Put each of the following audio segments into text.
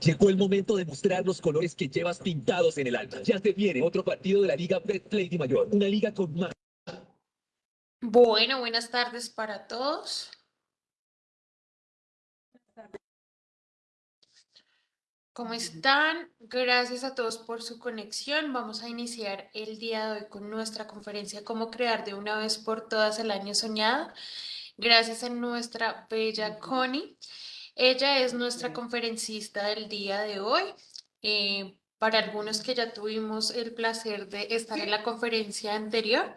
Llegó el momento de mostrar los colores que llevas pintados en el alma. Ya se viene otro partido de la Liga Betplay de Mayor, una liga con más. Bueno, buenas tardes para todos. ¿Cómo están? Gracias a todos por su conexión. Vamos a iniciar el día de hoy con nuestra conferencia Cómo crear de una vez por todas el año soñado. Gracias a nuestra bella Connie. Ella es nuestra conferencista del día de hoy. Eh, para algunos que ya tuvimos el placer de estar en la conferencia anterior,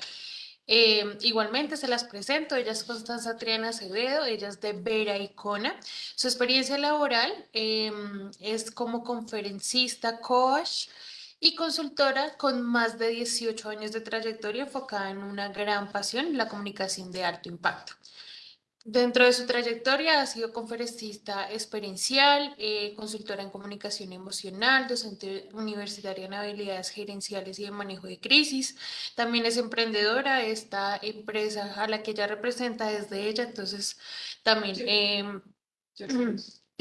eh, igualmente se las presento, ella es Constanza Triana Acevedo, ella es de Vera Icona. Su experiencia laboral em, es como conferencista, coach y consultora con más de 18 años de trayectoria enfocada en una gran pasión, la comunicación de alto impacto. Dentro de su trayectoria ha sido conferencista experiencial, eh, consultora en comunicación emocional, docente universitaria en habilidades gerenciales y de manejo de crisis. También es emprendedora, esta empresa a la que ella representa es de ella, entonces también... Em,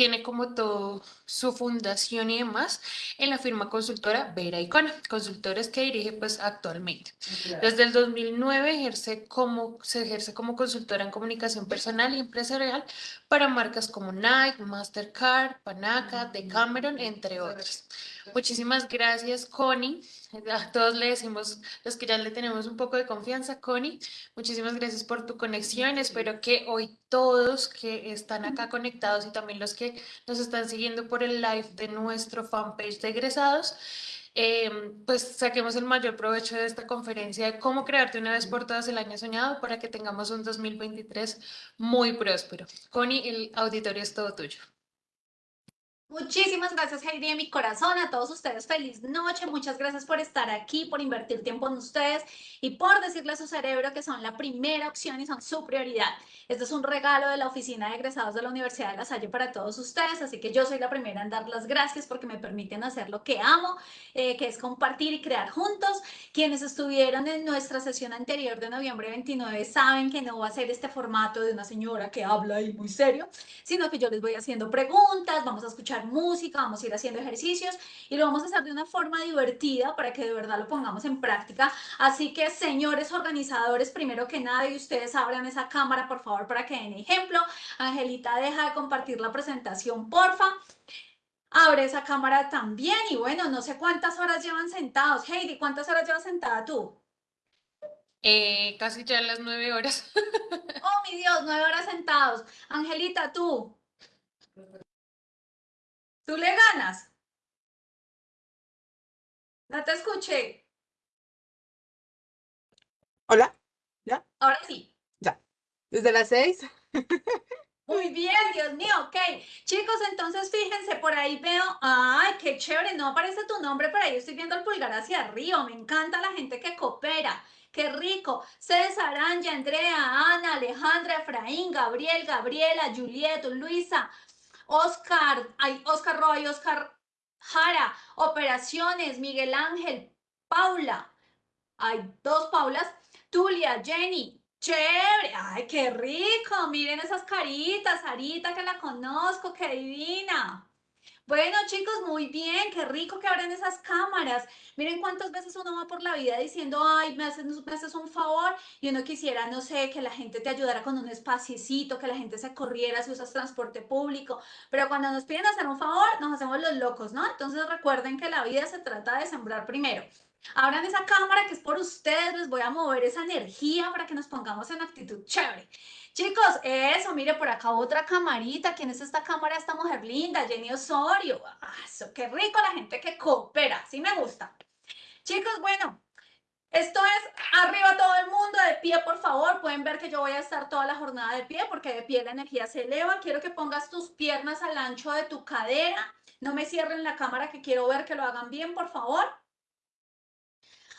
tiene como todo su fundación y demás en la firma consultora Vera Icona, consultores que dirige pues actualmente. Desde el 2009 ejerce como, se ejerce como consultora en comunicación personal y empresarial para marcas como Nike, Mastercard, Panaca, Decameron, entre otras. Muchísimas gracias, Connie. A todos le decimos, los que ya le tenemos un poco de confianza, Connie, muchísimas gracias por tu conexión. Espero que hoy todos que están acá conectados y también los que nos están siguiendo por el live de nuestro fanpage de egresados, em, pues saquemos el mayor provecho de esta conferencia de cómo crearte una vez por todas el año soñado para que tengamos un 2023 muy próspero. Connie, el auditorio es todo tuyo. Muchísimas gracias Heidi de mi corazón, a todos ustedes feliz noche, muchas gracias por estar aquí, por invertir tiempo en ustedes y por decirle a su cerebro que son la primera opción y son su prioridad. Este es un regalo de la oficina de egresados de la Universidad de La Salle para todos ustedes, así que yo soy la primera en dar las gracias porque me permiten hacer lo que amo, eh, que es compartir y crear juntos. Quienes estuvieron en nuestra sesión anterior de noviembre 29 saben que no va a ser este formato de una señora que habla ahí muy serio, sino que yo les voy haciendo preguntas, vamos a escuchar música, vamos a ir haciendo ejercicios y lo vamos a hacer de una forma divertida para que de verdad lo pongamos en práctica. Así que, señores organizadores, primero que nada, y ustedes abran esa cámara, por favor, para que den ejemplo. Angelita, deja de compartir la presentación, porfa. Abre esa cámara también y bueno, no sé cuántas horas llevan sentados. Heidi, ¿cuántas horas llevas sentada tú? Eh, casi ya las nueve horas. oh, mi Dios, nueve horas sentados. Angelita, tú. ¿Tú le ganas? No te escuché. Hola, ¿ya? Ahora sí. Ya. ¿Desde las seis? Muy bien, Dios mío, ok. Chicos, entonces fíjense, por ahí veo, ay, qué chévere, no aparece tu nombre, pero ahí estoy viendo el pulgar hacia arriba, me encanta la gente que coopera, qué rico. César, Anja, Andrea, Ana, Alejandra, Efraín, Gabriel, Gabriela, Julieta, Luisa, Oscar, hay Oscar Roy, Oscar Jara, Operaciones, Miguel Ángel, Paula, hay dos Paulas, Tulia, Jenny, chévere, ay, qué rico, miren esas caritas, Sarita que la conozco, qué divina. Bueno, chicos, muy bien, qué rico que abran esas cámaras. Miren cuántas veces uno va por la vida diciendo, ay, me haces, me haces un favor y uno quisiera, no sé, que la gente te ayudara con un espaciecito, que la gente se corriera si usas transporte público. Pero cuando nos piden hacer un favor, nos hacemos los locos, ¿no? Entonces recuerden que la vida se trata de sembrar primero. Abran esa cámara que es por ustedes, les voy a mover esa energía para que nos pongamos en actitud chévere. Chicos, eso, mire por acá otra camarita. ¿Quién es esta cámara? Esta mujer linda, Jenny Osorio. Ah, qué rico la gente que coopera. Sí me gusta. Chicos, bueno, esto es arriba todo el mundo, de pie, por favor. Pueden ver que yo voy a estar toda la jornada de pie porque de pie la energía se eleva. Quiero que pongas tus piernas al ancho de tu cadera. No me cierren la cámara que quiero ver que lo hagan bien, por favor.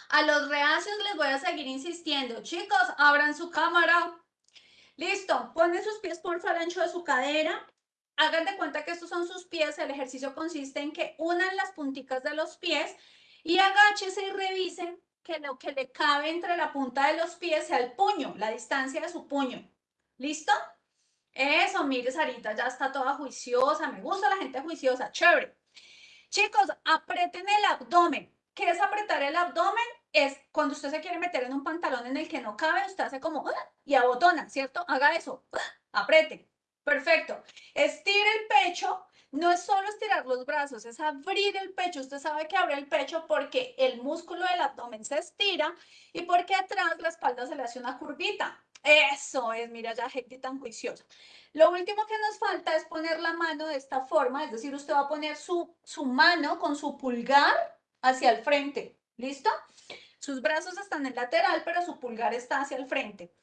A los reacios les voy a seguir insistiendo. Chicos, abran su cámara. Listo, ponen sus pies por al ancho de su cadera. Hagan de cuenta que estos son sus pies. El ejercicio consiste en que unan las punticas de los pies y agáchese y revisen que lo que le cabe entre la punta de los pies sea el puño, la distancia de su puño. ¿Listo? Eso, mire, Sarita ya está toda juiciosa. Me gusta la gente juiciosa. Chévere. Chicos, aprieten el abdomen. ¿Qué apretar el abdomen? Es cuando usted se quiere meter en un pantalón en el que no cabe, usted hace como "Ah", y abotona, ¿cierto? Haga eso. "Ah", Apriete. Perfecto. Estire el pecho. No es solo estirar los brazos, es abrir el pecho. Usted sabe que abre el pecho porque el músculo del abdomen se estira y porque atrás la espalda se le hace una curvita. Eso es, mira ya gente tan juiciosa. Lo último que nos falta es poner la mano de esta forma, es decir, usted va a poner su, su mano con su pulgar hacia el frente. ¿Listo? Sus brazos están en lateral, pero su pulgar está hacia el frente.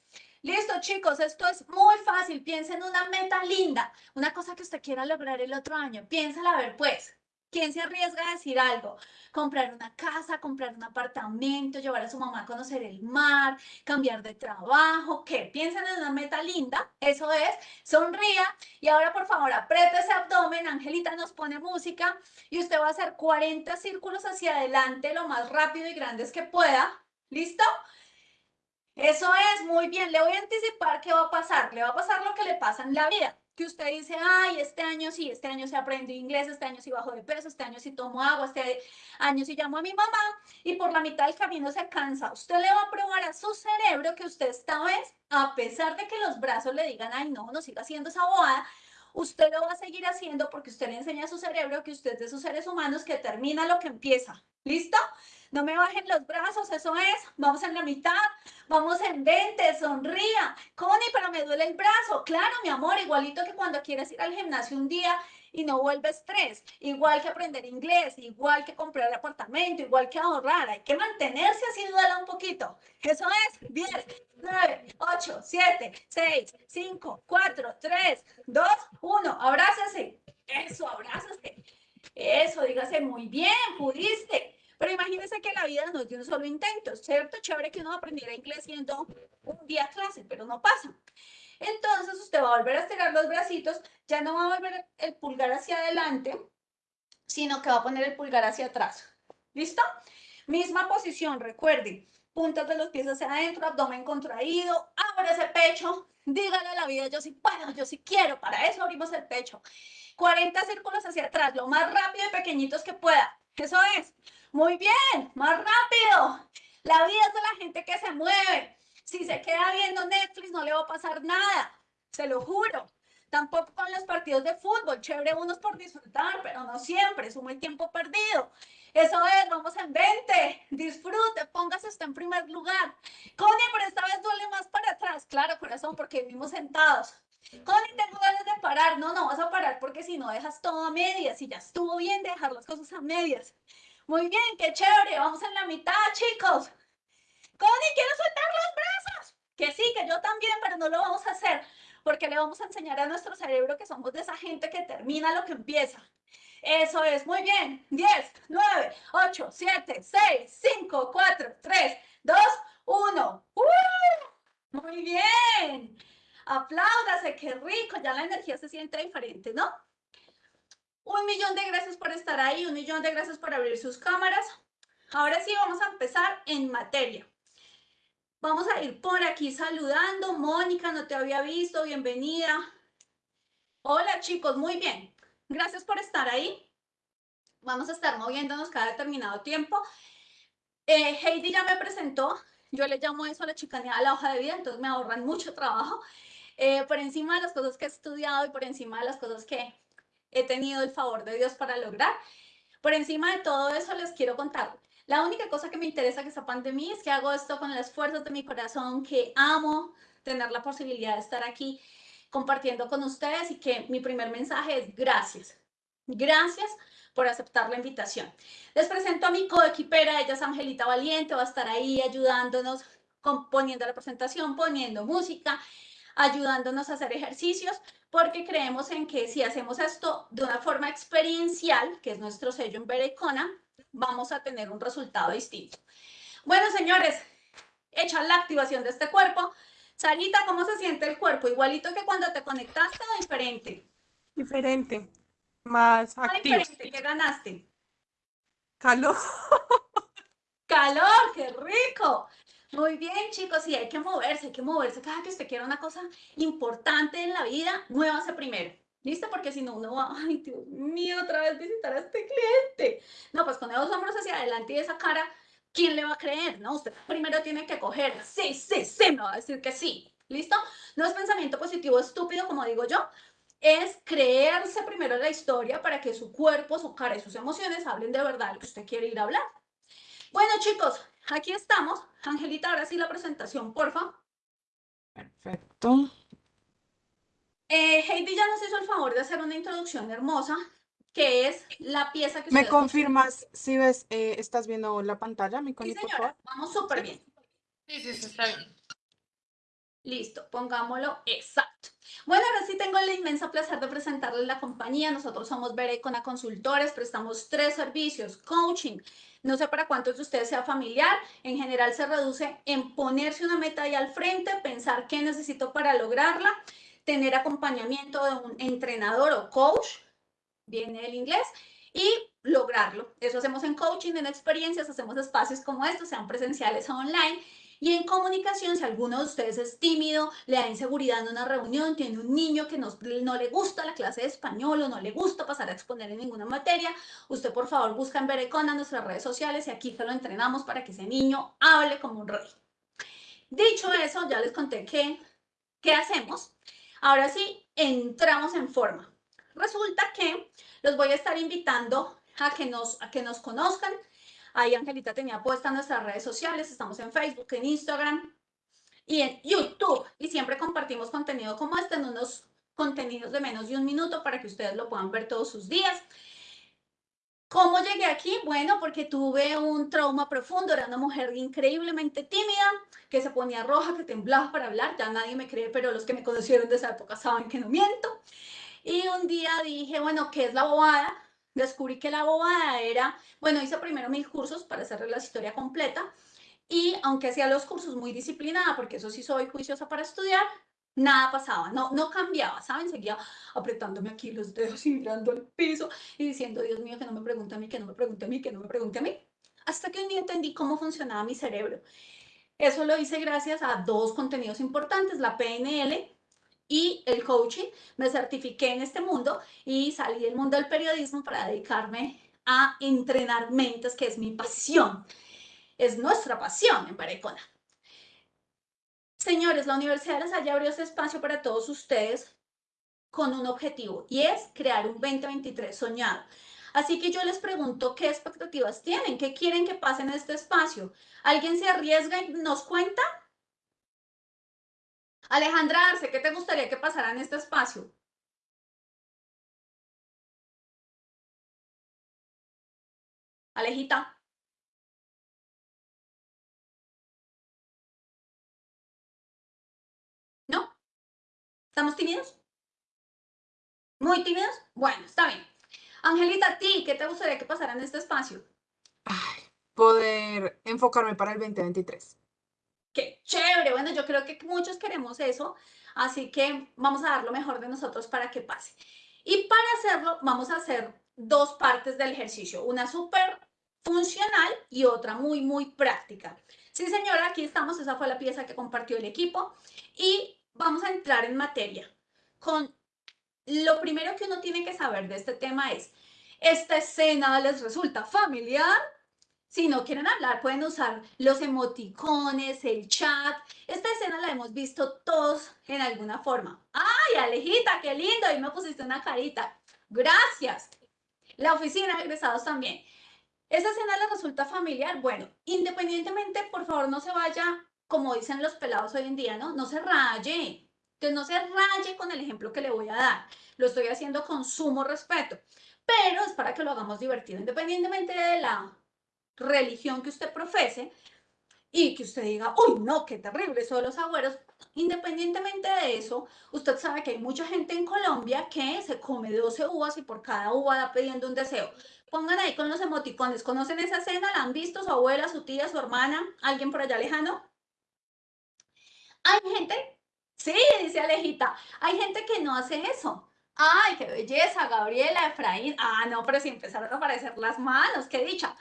Listo, chicos, esto es muy fácil. Piensa en una meta linda, una cosa que usted quiera lograr el otro año. Piénsala a ver, pues. ¿Quién se arriesga a decir algo? Comprar una casa, comprar un apartamento, llevar a su mamá a conocer el mar, cambiar de trabajo, ¿qué? Piensen en una meta linda, eso es, sonría y ahora por favor apriete ese abdomen, Angelita nos pone música y usted va a hacer 40 círculos hacia adelante lo más rápido y grandes que pueda, ¿listo? Eso es, muy bien, le voy a anticipar qué va a pasar, le va a pasar lo que le pasa en la vida que usted dice, ay, este año sí, este año sí aprendí inglés, este año sí bajo de peso, este año sí tomo agua, este año sí llamo a mi mamá y por la mitad del camino se cansa. Usted le va a probar a su cerebro que usted esta vez, a pesar de que los brazos le digan, ay, no, no siga haciendo esa bobada, usted lo va a seguir haciendo porque usted le enseña a su cerebro que usted es de esos seres humanos que termina lo que empieza. ¿Listo? No me bajen los brazos, eso es. Vamos en la mitad, vamos en 20, sonría. Connie, pero me duele el brazo. Claro, mi amor, igualito que cuando quieres ir al gimnasio un día y no vuelve estrés. Igual que aprender inglés, igual que comprar apartamento, igual que ahorrar. Hay que mantenerse así, duela un poquito. Eso es 10, 9, 8, 7, 6, 5, 4, 3, 2, 1. Abrácese. Eso, abrázase. Eso, dígase muy bien, pudiste. Pero imagínense que la vida no es de un solo intento, ¿cierto? Chévere que uno aprendiera inglés yendo un día a clase, pero no pasa. Entonces usted va a volver a estirar los bracitos, ya no va a volver el pulgar hacia adelante, sino que va a poner el pulgar hacia atrás. ¿Listo? Misma posición, recuerden. Puntas de los pies hacia adentro, abdomen contraído, abre ese pecho, dígale a la vida, yo sí puedo, yo sí quiero, para eso abrimos el pecho. 40 círculos hacia atrás, lo más rápido y pequeñitos que pueda. Eso es. Muy bien, más rápido. La vida es de la gente que se mueve. Si se queda viendo Netflix no le va a pasar nada, se lo juro. Tampoco con los partidos de fútbol, chévere unos por disfrutar, pero no siempre, suma el tiempo perdido. Eso es, vamos en 20, disfrute, póngase usted en primer lugar. Connie, pero esta vez duele más para atrás. Claro, corazón, porque vivimos sentados. Connie, tengo ganas de parar. No, no vas a parar porque si no dejas todo a medias y ya estuvo bien de dejar las cosas a medias. Muy bien, qué chévere. Vamos en la mitad, chicos. Connie, quiero soltar los brazos. Que sí, que yo también, pero no lo vamos a hacer porque le vamos a enseñar a nuestro cerebro que somos de esa gente que termina lo que empieza. Eso es, muy bien. 10, 9, 8, 7, 6, 5, 4, 3, 2, 1. ¡Uh! Muy bien. Apláudase, qué rico. Ya la energía se siente diferente, ¿no? Un millón de gracias por estar ahí, un millón de gracias por abrir sus cámaras. Ahora sí, vamos a empezar en materia. Vamos a ir por aquí saludando. Mónica, no te había visto, bienvenida. Hola chicos, muy bien. Gracias por estar ahí. Vamos a estar moviéndonos cada determinado tiempo. Eh, Heidi ya me presentó. Yo le llamo eso a la chicanía a la hoja de vida, entonces me ahorran mucho trabajo. Eh, por encima de las cosas que he estudiado y por encima de las cosas que he tenido el favor de Dios para lograr. Por encima de todo eso les quiero contar. La única cosa que me interesa que de mí es que hago esto con las fuerzas de mi corazón, que amo tener la posibilidad de estar aquí compartiendo con ustedes y que mi primer mensaje es gracias. Gracias por aceptar la invitación. Les presento a mi coequipera, ella es Angelita Valiente, va a estar ahí ayudándonos, poniendo la presentación, poniendo música, ayudándonos a hacer ejercicios, porque creemos en que si hacemos esto de una forma experiencial, que es nuestro sello en Berecona, vamos a tener un resultado distinto. Bueno, señores, hecha la activación de este cuerpo, Sarita, ¿cómo se siente el cuerpo? ¿Igualito que cuando te conectaste o diferente? Diferente. Más Ah, activo. diferente, ¿qué ganaste? Calor. Calor, qué rico. Muy bien, chicos, sí, hay que moverse, hay que moverse. Cada que usted quiera una cosa importante en la vida, muévase primero. ¿Listo? Porque si no, uno va, ay, Dios mío, otra vez visitar a este cliente. No, pues con esos hombros hacia adelante y esa cara, ¿quién le va a creer? No, usted primero tiene que coger, sí, sí, sí, me va a decir que sí. ¿Listo? No es pensamiento positivo estúpido, como digo yo, es creerse primero la historia para que su cuerpo, su cara y sus emociones hablen de verdad lo que usted quiere ir a hablar. Bueno, chicos, aquí estamos. Angelita, ahora sí la presentación, porfa. Perfecto. Eh, Heidi ya nos hizo el favor de hacer una introducción hermosa, que es la pieza que ¿Me confirmas si ves, eh, estás viendo la pantalla, mi Sí, Connie, por señora, favor? vamos súper bien. Sí, sí, sí, está bien. Listo, pongámoslo exacto. Bueno, ahora sí tengo el inmenso placer de presentarles la compañía. Nosotros somos Berecona Consultores, prestamos tres servicios, coaching. No sé para cuántos de ustedes sea familiar, en general se reduce en ponerse una meta ahí al frente, pensar qué necesito para lograrla, tener acompañamiento de un entrenador o coach, viene el inglés, y lograrlo. Eso hacemos en coaching, en experiencias, hacemos espacios como estos, sean presenciales o online. Y en comunicación, si alguno de ustedes es tímido, le da inseguridad en una reunión, tiene un niño que no, no le gusta la clase de español o no le gusta pasar a exponer en ninguna materia, usted por favor busca en Berecona nuestras redes sociales y aquí se lo entrenamos para que ese niño hable como un rey. Dicho eso, ya les conté qué, qué hacemos. Ahora sí, entramos en forma. Resulta que los voy a estar invitando a que nos, a que nos conozcan. Ahí Angelita tenía puesta nuestras redes sociales, estamos en Facebook, en Instagram y en YouTube. Y siempre compartimos contenido como este en unos contenidos de menos de un minuto para que ustedes lo puedan ver todos sus días. ¿Cómo llegué aquí? Bueno, porque tuve un trauma profundo, era una mujer increíblemente tímida, que se ponía roja, que temblaba para hablar, ya nadie me cree, pero los que me conocieron de esa época saben que no miento. Y un día dije, bueno, ¿qué es la bobada? Descubrí que la bobada era, bueno, hice primero mis cursos para hacer la historia completa y aunque hacía los cursos muy disciplinada, porque eso sí soy juiciosa para estudiar, nada pasaba, no, no cambiaba, ¿saben? Seguía apretándome aquí los dedos y mirando al piso y diciendo, Dios mío, que no me pregunte a mí, que no me pregunte a mí, que no me pregunte a mí. Hasta que un día entendí cómo funcionaba mi cerebro. Eso lo hice gracias a dos contenidos importantes, la PNL y el coaching. Me certifiqué en este mundo y salí del mundo del periodismo para dedicarme a entrenar mentes, que es mi pasión. Es nuestra pasión en Barecona. Señores, la Universidad de La Salle abrió este espacio para todos ustedes con un objetivo y es crear un 2023 soñado. Así que yo les pregunto qué expectativas tienen, qué quieren que pase en este espacio. ¿Alguien se arriesga y nos cuenta? Alejandra Arce, ¿qué te gustaría que pasara en este espacio? Alejita. ¿No? ¿Estamos tímidos? ¿Muy tímidos? Bueno, está bien. Angelita, ¿a ti qué te gustaría que pasara en este espacio? Ay, poder enfocarme para el 2023. Qué chévere. Bueno, yo creo que muchos queremos eso, así que vamos a dar lo mejor de nosotros para que pase. Y para hacerlo, vamos a hacer dos partes del ejercicio, una súper funcional y otra muy, muy práctica. Sí, señora, aquí estamos, esa fue la pieza que compartió el equipo y vamos a entrar en materia con lo primero que uno tiene que saber de este tema es, ¿esta escena les resulta familiar? Si no quieren hablar, pueden usar los emoticones, el chat. Esta escena la hemos visto todos en alguna forma. ¡Ay, Alejita, qué lindo! Ahí me pusiste una carita. Gracias. La oficina de egresados también. ¿Esta escena les resulta familiar? Bueno, independientemente, por favor, no se vaya, como dicen los pelados hoy en día, ¿no? No se raye. Entonces, no se raye con el ejemplo que le voy a dar. Lo estoy haciendo con sumo respeto. Pero es para que lo hagamos divertido, independientemente de la religión que usted profese y que usted diga, uy, no, qué terrible eso de los agüeros. Independientemente de eso, usted sabe que hay mucha gente en Colombia que se come 12 uvas y por cada uva da pidiendo un deseo. Pongan ahí con los emoticones. ¿Conocen esa escena? ¿La han visto? ¿Su abuela, su tía, su hermana? ¿Alguien por allá lejano? Hay gente, sí, dice Alejita, hay gente que no hace eso. Ay, qué belleza, Gabriela, Efraín. Ah, no, pero si empezaron a aparecer las manos, qué dicha.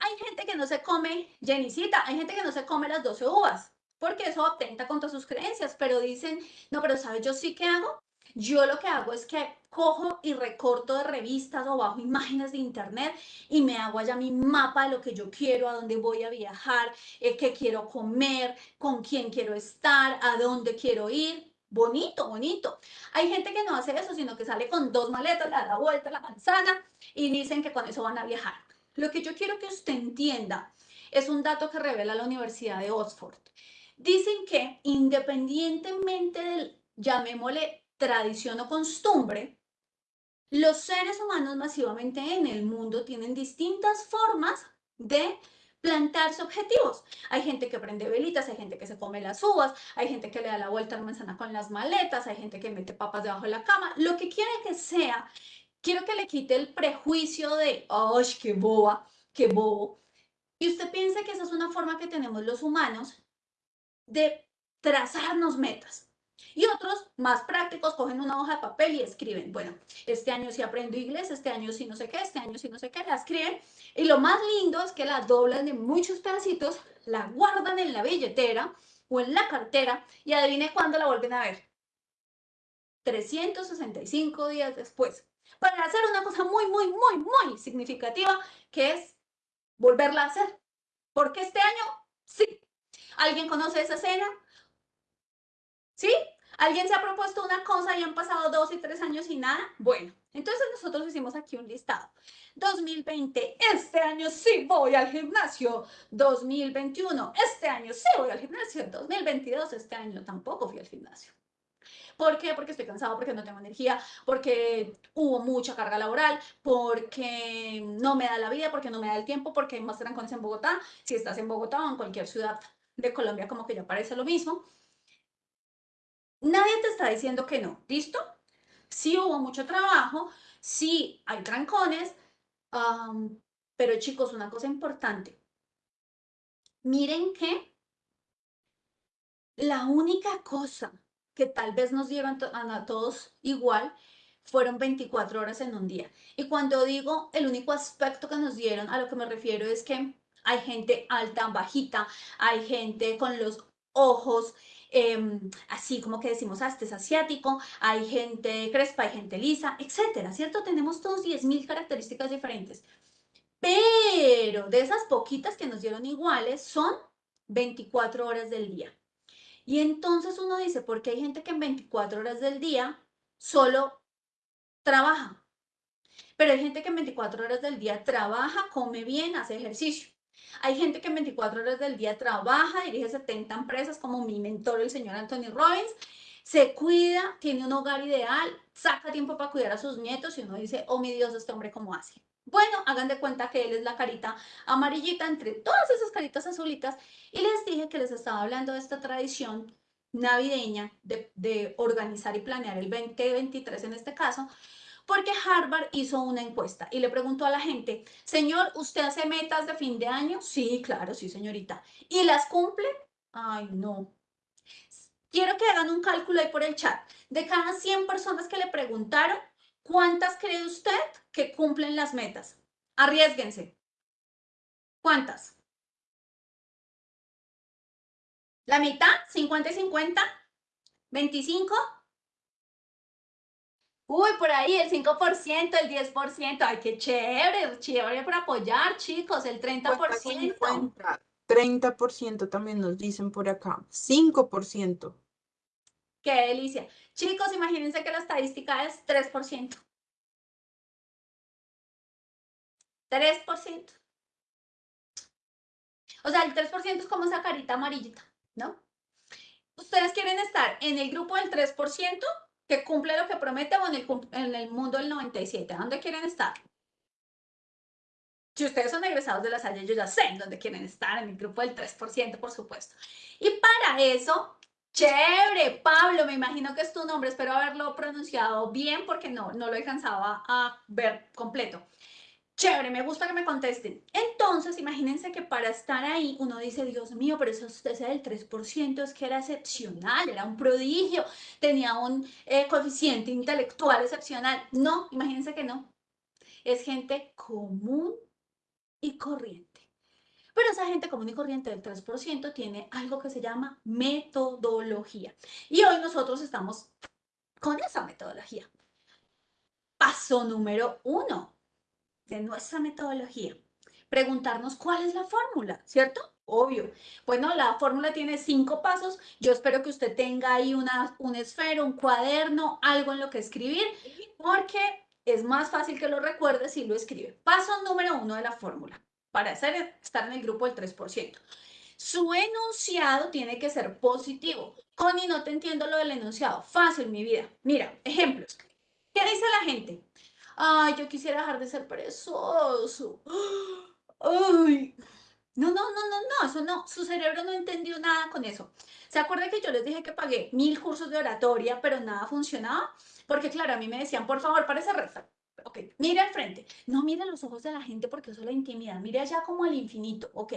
Hay gente que no se come, Jenicita, hay gente que no se come las 12 uvas, porque eso atenta contra sus creencias, pero dicen, no, pero ¿sabes yo sí qué hago? Yo lo que hago es que cojo y recorto de revistas o bajo imágenes de internet y me hago allá mi mapa de lo que yo quiero, a dónde voy a viajar, eh, qué quiero comer, con quién quiero estar, a dónde quiero ir. Bonito, bonito. Hay gente que no hace eso, sino que sale con dos maletas, le da la vuelta la manzana y dicen que con eso van a viajar. Lo que yo quiero que usted entienda es un dato que revela la Universidad de Oxford. Dicen que independientemente del, llamémosle, tradición o costumbre, los seres humanos masivamente en el mundo tienen distintas formas de plantarse objetivos. Hay gente que prende velitas, hay gente que se come las uvas, hay gente que le da la vuelta a la manzana con las maletas, hay gente que mete papas debajo de la cama, lo que quiera que sea, quiero que le quite el prejuicio de, ¡ay, qué boba, qué bobo! Y usted piensa que esa es una forma que tenemos los humanos de trazarnos metas. Y otros más prácticos cogen una hoja de papel y escriben, bueno, este año sí aprendo inglés, este año sí no sé qué, este año sí no sé qué, la escriben. Y lo más lindo es que la doblan en muchos pedacitos, la guardan en la billetera o en la cartera y adivine cuándo la vuelven a ver. 365 días después. Para hacer una cosa muy, muy, muy, muy significativa, que es volverla a hacer. Porque este año, sí. ¿Alguien conoce esa escena? ¿Sí? ¿Alguien se ha propuesto una cosa y han pasado dos y tres años y nada? Bueno, entonces nosotros hicimos aquí un listado. 2020, este año sí voy al gimnasio. 2021, este año sí voy al gimnasio. 2022, este año tampoco fui al gimnasio. ¿Por qué? Porque estoy cansado, porque no tengo energía, porque hubo mucha carga laboral, porque no me da la vida, porque no me da el tiempo, porque hay más trancones en Bogotá. Si estás en Bogotá o en cualquier ciudad de Colombia, como que ya parece lo mismo. Nadie te está diciendo que no, ¿listo? Sí hubo mucho trabajo, sí hay trancones, pero chicos, una cosa importante. Miren que la única cosa que tal vez nos dieron a todos igual fueron 24 horas en un día. Y cuando digo el único aspecto que nos dieron, a lo que me refiero es que hay gente alta, bajita, hay gente con los ojos Em, así como que decimos, ah, este es asiático, hay gente crespa, hay gente lisa, etcétera, ¿cierto? Tenemos todos 10.000 características diferentes. Pero de esas poquitas que nos dieron iguales son 24 horas del día. Y entonces uno dice, ¿por qué hay gente que en 24 horas del día solo trabaja? Pero hay gente que en 24 horas del día trabaja, come bien, hace ejercicio. Hay gente que en 24 horas del día trabaja, dirige 70 empresas, como mi mentor, el señor Anthony Robbins, se cuida, tiene un hogar ideal, saca tiempo para cuidar a sus nietos y uno dice, oh mi Dios, este hombre cómo hace. Bueno, hagan de cuenta que él es la carita amarillita entre todas esas caritas azulitas y les dije que les estaba hablando de esta tradición navideña de, organizar y planear el 2023 en este caso, porque Harvard hizo una encuesta y le preguntó a la gente, señor, ¿usted hace metas de fin de año? Sí, claro, sí, señorita. ¿Y las cumple? Ay, no. Quiero que hagan un cálculo ahí por el chat. De cada 100 personas que le preguntaron, ¿cuántas cree usted que cumplen las metas? Arriesguense. ¿Cuántas? ¿La mitad? ¿50 y 50? ¿25? Uy, por ahí el 5%, el 10%. Ay, qué chévere, chévere para apoyar, chicos, el 30%. 30% también nos dicen por acá. 5%. Qué delicia. Chicos, imagínense que la estadística es 3%. 3%. O sea, el 3% es como esa carita amarillita, ¿no? ¿Ustedes quieren estar en el grupo del 3%? que cumple lo que promete o en el, mundo del 97? ¿Dónde quieren estar? Si ustedes son egresados de la Salle, yo ya sé en dónde quieren estar, en el grupo del 3%, por supuesto. Y para eso, chévere, Pablo, me imagino que es tu nombre, espero haberlo pronunciado bien porque no, no lo alcanzaba a ver completo. Chévere, me gusta que me contesten. Entonces, imagínense que para estar ahí uno dice, Dios mío, pero eso ese del 3% es que era excepcional, era un prodigio, tenía un eh, coeficiente intelectual excepcional. No, imagínense que no. Es gente común y corriente. Pero esa gente común y corriente del 3% tiene algo que se llama metodología. Y hoy nosotros estamos con esa metodología. Paso número uno de nuestra metodología. Preguntarnos cuál es la fórmula, ¿cierto? Obvio. Bueno, la fórmula tiene cinco pasos. Yo espero que usted tenga ahí una, un esfero, un cuaderno, algo en lo que escribir, porque es más fácil que lo recuerde si lo escribe. Paso número uno de la fórmula, para hacer, estar en el grupo del 3%. Su enunciado tiene que ser positivo. Connie, no te entiendo lo del enunciado. Fácil, mi vida. Mira, ejemplos. ¿Qué dice la gente? Ay, yo quisiera dejar de ser perezoso. Ay. No, no, no, no, no, eso no. Su cerebro no entendió nada con eso. ¿Se acuerda que yo les dije que pagué mil cursos de oratoria, pero nada funcionaba? Porque, claro, a mí me decían, por favor, parece recta. Ok, mire al frente. No mire los ojos de la gente porque eso la intimida. Mire allá como al infinito. Ok,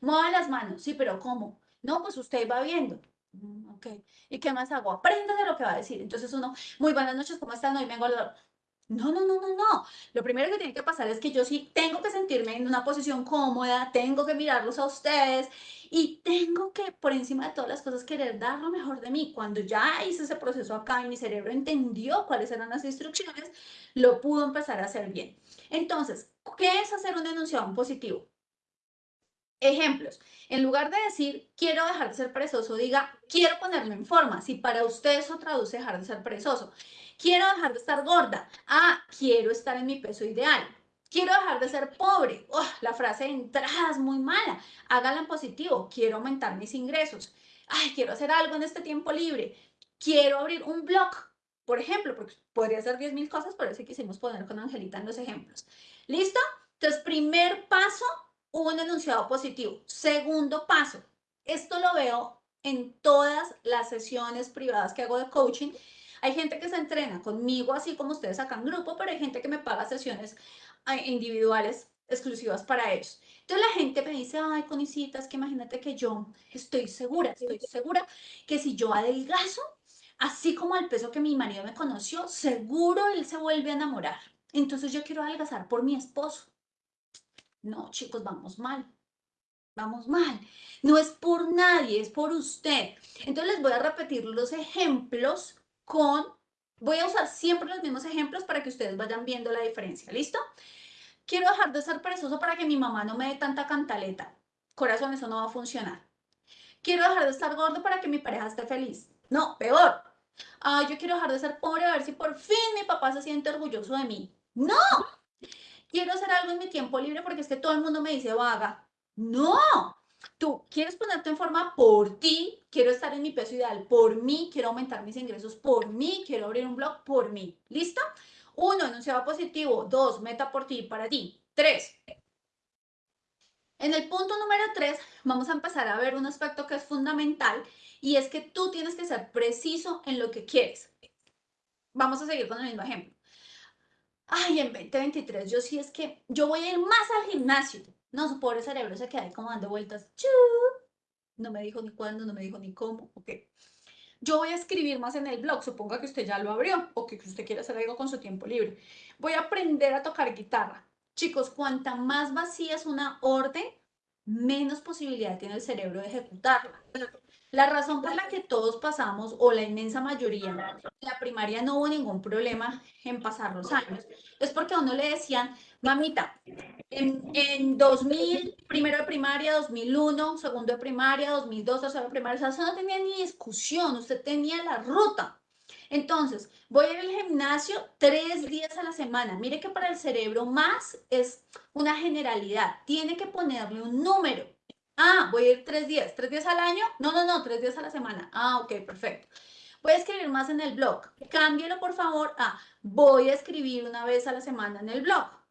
mueva las manos. Sí, pero ¿cómo? No, pues usted va viendo. Mm, Ok, ¿y qué más hago? Aprenda de lo que va a decir. Entonces uno, muy buenas noches, ¿cómo están? Hoy vengo a... No, no, no, no, no. Lo primero que tiene que pasar es que yo sí tengo que sentirme en una posición cómoda, tengo que mirarlos a ustedes y tengo que, por encima de todas las cosas, querer dar lo mejor de mí. Cuando ya hice ese proceso acá y mi cerebro entendió cuáles eran las instrucciones, lo pudo empezar a hacer bien. Entonces, ¿qué es hacer un enunciado en positivo? Ejemplos. En lugar de decir quiero dejar de ser perezoso, diga quiero ponerme en forma. Si para usted eso traduce dejar de ser perezoso. Quiero dejar de estar gorda. Ah, quiero estar en mi peso ideal. Quiero dejar de ser pobre. Oh, la frase de entrada es muy mala. Hágala en positivo. Quiero aumentar mis ingresos. Ay, quiero hacer algo en este tiempo libre. Quiero abrir un blog, por ejemplo, porque podría ser 10.000 cosas, pero eso quisimos poner con Angelita en los ejemplos. ¿Listo? Entonces, primer paso, un enunciado positivo. Segundo paso, esto lo veo en todas las sesiones privadas que hago de coaching. Hay gente que se entrena conmigo, así como ustedes acá en grupo, pero hay gente que me paga sesiones eh, individuales exclusivas para ellos. Entonces la gente me dice, ay, Conicitas, que imagínate que yo estoy segura, estoy segura que si yo adelgazo, así como al peso que mi marido me conoció, seguro él se vuelve a enamorar. Entonces yo quiero adelgazar por mi esposo. No, chicos, vamos mal. Vamos mal. No es por nadie, es por usted. Entonces les voy a repetir los ejemplos con, voy a usar siempre los mismos ejemplos para que ustedes vayan viendo la diferencia. ¿Listo? Quiero dejar de ser perezoso para que mi mamá no me dé tanta cantaleta. Corazón, eso no va a funcionar. Quiero dejar de estar gordo para que mi pareja esté feliz. No, peor. Ah, yo quiero dejar de ser pobre a ver si por fin mi papá se siente orgulloso de mí. No. Quiero hacer algo en mi tiempo libre porque es que todo el mundo me dice vaga. No. Tú quieres ponerte en forma por ti, quiero estar en mi peso ideal por mí, quiero aumentar mis ingresos por mí, quiero abrir un blog por mí. ¿Listo? Uno, enunciado positivo. Dos, meta por ti, para ti. Tres. En el punto número tres, vamos a empezar a ver un aspecto que es fundamental y es que tú tienes que ser preciso en lo que quieres. Vamos a seguir con el mismo ejemplo. Ay, en 2023, yo sí es que yo voy a ir más al gimnasio. No, su pobre cerebro se queda ahí como dando vueltas. Chu. No me dijo ni cuándo, no me dijo ni cómo. Ok. Yo voy a escribir más en el blog. Suponga que usted ya lo abrió o que usted quiere hacer algo con su tiempo libre. Voy a aprender a tocar guitarra. Chicos, cuanta más vacía es una orden, menos posibilidad tiene el cerebro de ejecutarla. La razón por la que todos pasamos, o la inmensa mayoría, en la primaria no hubo ningún problema en pasar los años, es porque a uno le decían, mamita, en, en 2000, primero de primaria, 2001, segundo de primaria, 2002, tercero de primaria, o sea, eso no tenía ni discusión, usted tenía la ruta. Entonces, voy a ir al gimnasio tres días a la semana. Mire que para el cerebro más es una generalidad. Tiene que ponerle un número. Ah, voy a ir tres días. ¿Tres días al año? No, no, no, tres días a la semana. Ah, ok, perfecto. Voy a escribir más en el blog. Cámbielo, por favor, a voy a escribir una vez a la semana en el blog.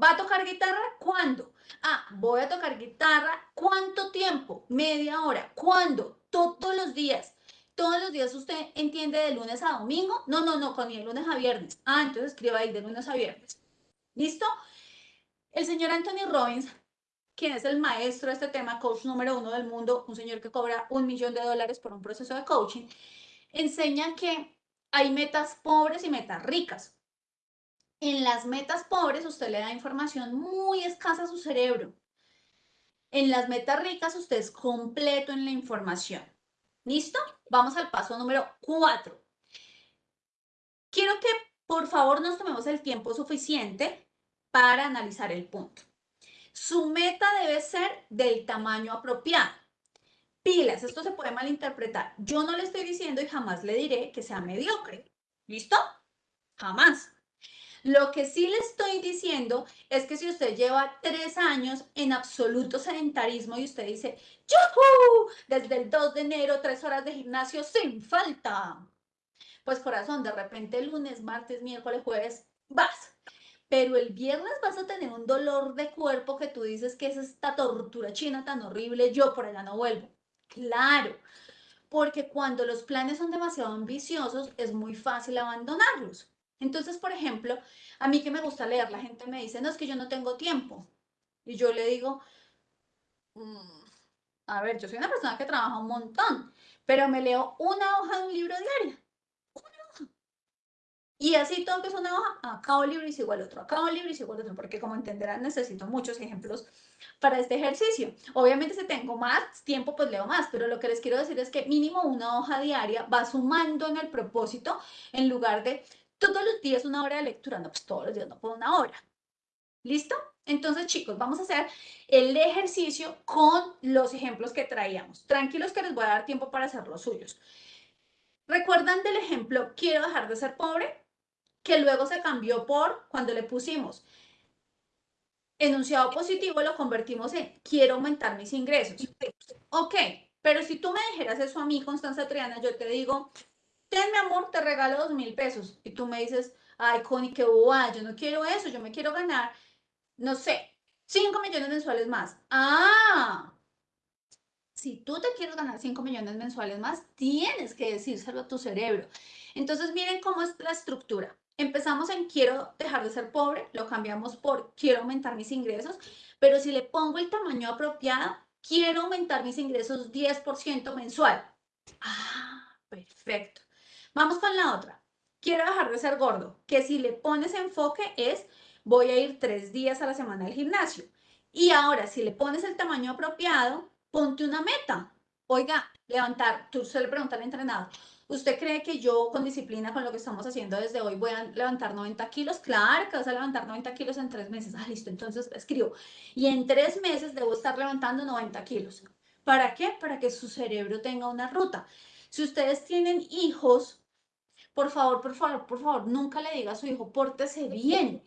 ¿Va a tocar guitarra? ¿Cuándo? Ah, voy a tocar guitarra. ¿Cuánto tiempo? Media hora. ¿Cuándo? Todos los días. Todos los días usted entiende de lunes a domingo. No, no, no, con de lunes a viernes. Ah, entonces escriba ahí de lunes a viernes. ¿Listo? El señor Anthony Robbins, quien es el maestro de este tema, coach número uno del mundo, un señor que cobra un millón de dólares por un proceso de coaching, enseña que hay metas pobres y metas ricas. En las metas pobres usted le da información muy escasa a su cerebro. En las metas ricas usted es completo en la información. ¿Listo? Vamos al paso número cuatro. quiero que por favor nos tomemos el tiempo suficiente para analizar el punto. Su meta debe ser del tamaño apropiado. Pilas, esto se puede malinterpretar. Yo no le estoy diciendo y jamás le diré que sea mediocre. ¿Listo? Jamás. Lo que sí le estoy diciendo es que si usted lleva tres años en absoluto sedentarismo y usted dice, ¡Yuhu! Desde el 2 de enero, tres horas de gimnasio sin falta. Pues corazón, de repente lunes, martes, miércoles, jueves, vas. Pero el viernes vas a tener un dolor de cuerpo que tú dices que es esta tortura china tan horrible, yo por allá no vuelvo. Claro, porque cuando los planes son demasiado ambiciosos es muy fácil abandonarlos. Entonces, por ejemplo, a mí que me gusta leer, la gente me dice, no, es que yo no tengo tiempo. Y yo le digo, "Mm, a ver, yo soy una persona que trabaja un montón, pero me leo una hoja de un libro diario. Una hoja. Y así todo que es una hoja, acabo el libro y sigo el otro, acabo el libro y sigo el otro, porque como entenderán necesito muchos ejemplos para este ejercicio. Obviamente si tengo más tiempo, pues leo más, pero lo que les quiero decir es que mínimo una hoja diaria va sumando en el propósito en lugar de todos los días una hora de lectura, no, pues todos los días no puedo una hora. ¿Listo? Entonces, chicos, vamos a hacer el ejercicio con los ejemplos que traíamos. Tranquilos que les voy a dar tiempo para hacer los suyos. ¿Recuerdan del ejemplo, quiero dejar de ser pobre? Que luego se cambió por, cuando le pusimos enunciado positivo, lo convertimos en, quiero aumentar mis ingresos. Ok, pero si tú me dijeras eso a mí, Constanza Triana, yo te digo, ten mi amor, te regalo dos mil pesos. Y tú me dices, ay, Connie, qué boba, yo no quiero eso, yo me quiero ganar, no sé, 5 millones mensuales más. Ah, si tú te quieres ganar 5 millones mensuales más, tienes que decírselo a tu cerebro. Entonces, miren cómo es la estructura. Empezamos en quiero dejar de ser pobre, lo cambiamos por quiero aumentar mis ingresos, pero si le pongo el tamaño apropiado, quiero aumentar mis ingresos 10% mensual. Ah, perfecto. Vamos con la otra. Quiero dejar de ser gordo, que si le pones enfoque es voy a ir tres días a la semana al gimnasio. Y ahora, si le pones el tamaño apropiado, ponte una meta. Oiga, levantar, tú se le pregunta al entrenador, ¿usted cree que yo con disciplina, con lo que estamos haciendo desde hoy, voy a levantar 90 kilos? Claro que vas a levantar 90 kilos en tres meses. Ah, listo, entonces escribo. Y en tres meses debo estar levantando 90 kilos. ¿Para qué? Para que su cerebro tenga una ruta. Si ustedes tienen hijos, por favor, por favor, por favor, nunca le diga a su hijo, pórtese bien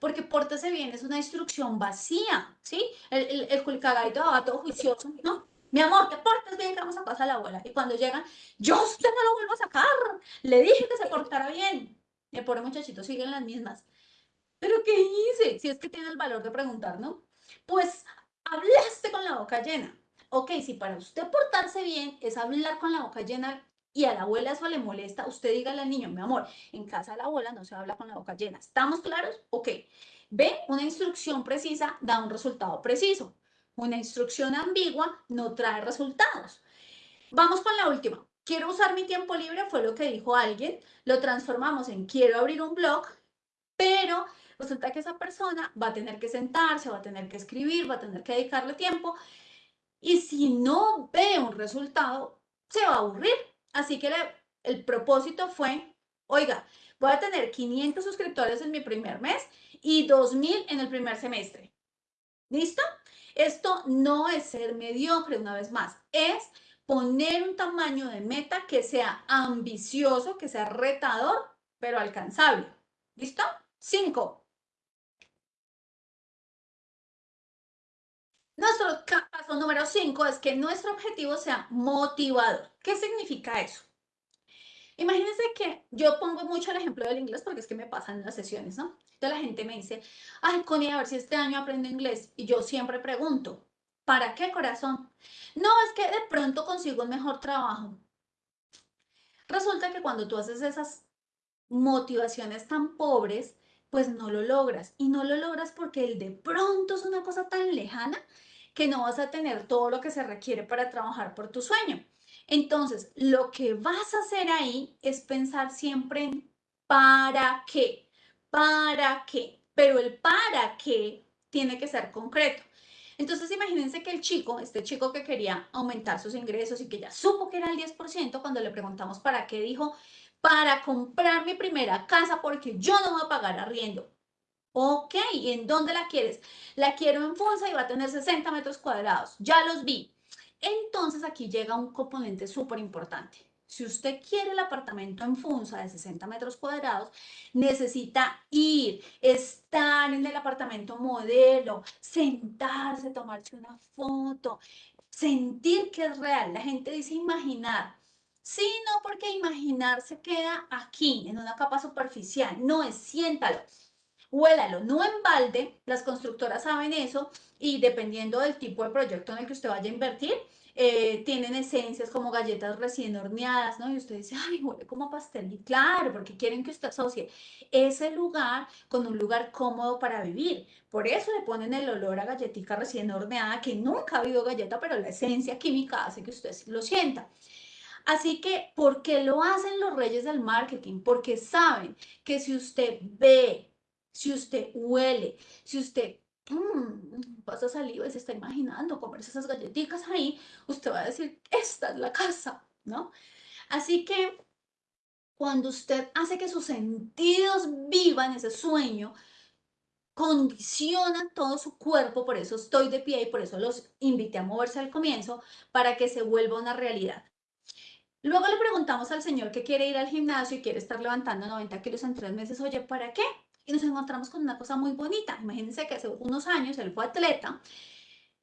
porque pórtese bien es una instrucción vacía, ¿sí? El, el, el va todo juicioso, ¿no? Mi amor, te portes bien que vamos a pasar a la abuela. Y cuando llegan, yo usted no lo vuelvo a sacar. Le dije que se portara bien. El pobre muchachito sigue en las mismas. ¿Pero qué hice? Si es que tiene el valor de preguntar, ¿no? Pues hablaste con la boca llena. Ok, si para usted portarse bien es hablar con la boca llena y a la abuela eso le molesta, usted dígale al niño, mi amor, en casa de la abuela no se habla con la boca llena. ¿Estamos claros? Ok. Ve, una instrucción precisa da un resultado preciso. Una instrucción ambigua no trae resultados. Vamos con la última. Quiero usar mi tiempo libre, fue lo que dijo alguien. Lo transformamos en quiero abrir un blog, pero resulta que esa persona va a tener que sentarse, va a tener que escribir, va a tener que dedicarle tiempo. Y si no ve un resultado, se va a aburrir. Así que el propósito fue, oiga, voy a tener 500 suscriptores en mi primer mes y 2000 en el primer semestre. ¿Listo? Esto no es ser mediocre una vez más, es poner un tamaño de meta que sea ambicioso, que sea retador, pero alcanzable. ¿Listo? Cinco. Nuestro paso número 5 es que nuestro objetivo sea motivador. ¿Qué significa eso? Imagínense que yo pongo mucho el ejemplo del inglés porque es que me pasan las sesiones, ¿no? Entonces la gente me dice, ay, Connie, a ver si este año aprendo inglés. Y yo siempre pregunto, ¿para qué corazón? No, es que de pronto consigo un mejor trabajo. Resulta que cuando tú haces esas motivaciones tan pobres, pues no lo logras. Y no lo logras porque el de pronto es una cosa tan lejana que no vas a tener todo lo que se requiere para trabajar por tu sueño. Entonces, lo que vas a hacer ahí es pensar siempre en para qué, para qué, pero el para qué tiene que ser concreto. Entonces, imagínense que el chico, este chico que quería aumentar sus ingresos y que ya supo que era el 10%, cuando le preguntamos para qué, dijo, para comprar mi primera casa porque yo no voy a pagar arriendo. Ok, ¿y en dónde la quieres? La quiero en Funza y va a tener 60 metros cuadrados. Ya los vi. Entonces aquí llega un componente súper importante. Si usted quiere el apartamento en Funza de 60 metros cuadrados, necesita ir, estar en el apartamento modelo, sentarse, tomarse una foto, sentir que es real. La gente dice imaginar. Sí, no, porque imaginar se queda aquí, en una capa superficial. No, es siéntalo huélalo, no en balde, las constructoras saben eso y dependiendo del tipo de proyecto en el que usted vaya a invertir, eh, tienen esencias como galletas recién horneadas, ¿no? Y usted dice, ay, huele como pastel. Y claro, porque quieren que usted asocie ese lugar con un lugar cómodo para vivir. Por eso le ponen el olor a galletita recién horneada, que nunca ha habido galleta, pero la esencia química hace que usted lo sienta. Así que, ¿por qué lo hacen los reyes del marketing? Porque saben que si usted ve si usted huele, si usted mmm, pasa saliva y se está imaginando comerse esas galletitas ahí, usted va a decir, esta es la casa, ¿no? Así que cuando usted hace que sus sentidos vivan ese sueño, condiciona todo su cuerpo, por eso estoy de pie y por eso los invité a moverse al comienzo, para que se vuelva una realidad. Luego le preguntamos al señor que quiere ir al gimnasio y quiere estar levantando 90 kilos en tres meses, oye, ¿para qué? Y nos encontramos con una cosa muy bonita. Imagínense que hace unos años él fue atleta,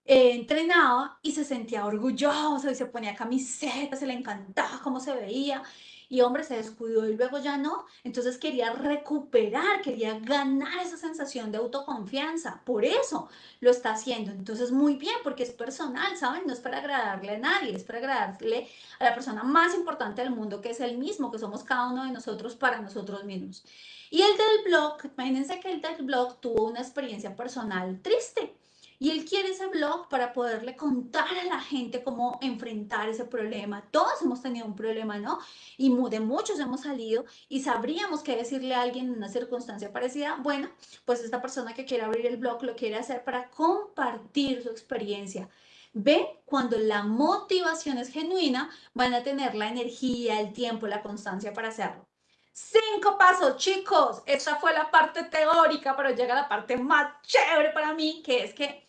eh, entrenaba y se sentía orgulloso y se ponía camiseta, se le encantaba cómo se veía. Y hombre, se descuidó y luego ya no. Entonces quería recuperar, quería ganar esa sensación de autoconfianza. Por eso lo está haciendo. Entonces muy bien, porque es personal, ¿saben? No es para agradarle a nadie, es para agradarle a la persona más importante del mundo, que es el mismo, que somos cada uno de nosotros para nosotros mismos. Y el del blog, imagínense que el del blog tuvo una experiencia personal triste. Y él quiere ese blog para poderle contar a la gente cómo enfrentar ese problema. Todos hemos tenido un problema, ¿no? Y de muchos hemos salido y sabríamos qué decirle a alguien en una circunstancia parecida. Bueno, pues esta persona que quiere abrir el blog lo quiere hacer para compartir su experiencia. Ven, cuando la motivación es genuina, van a tener la energía, el tiempo, la constancia para hacerlo. Cinco pasos, chicos. Esta fue la parte teórica, pero llega la parte más chévere para mí, que es que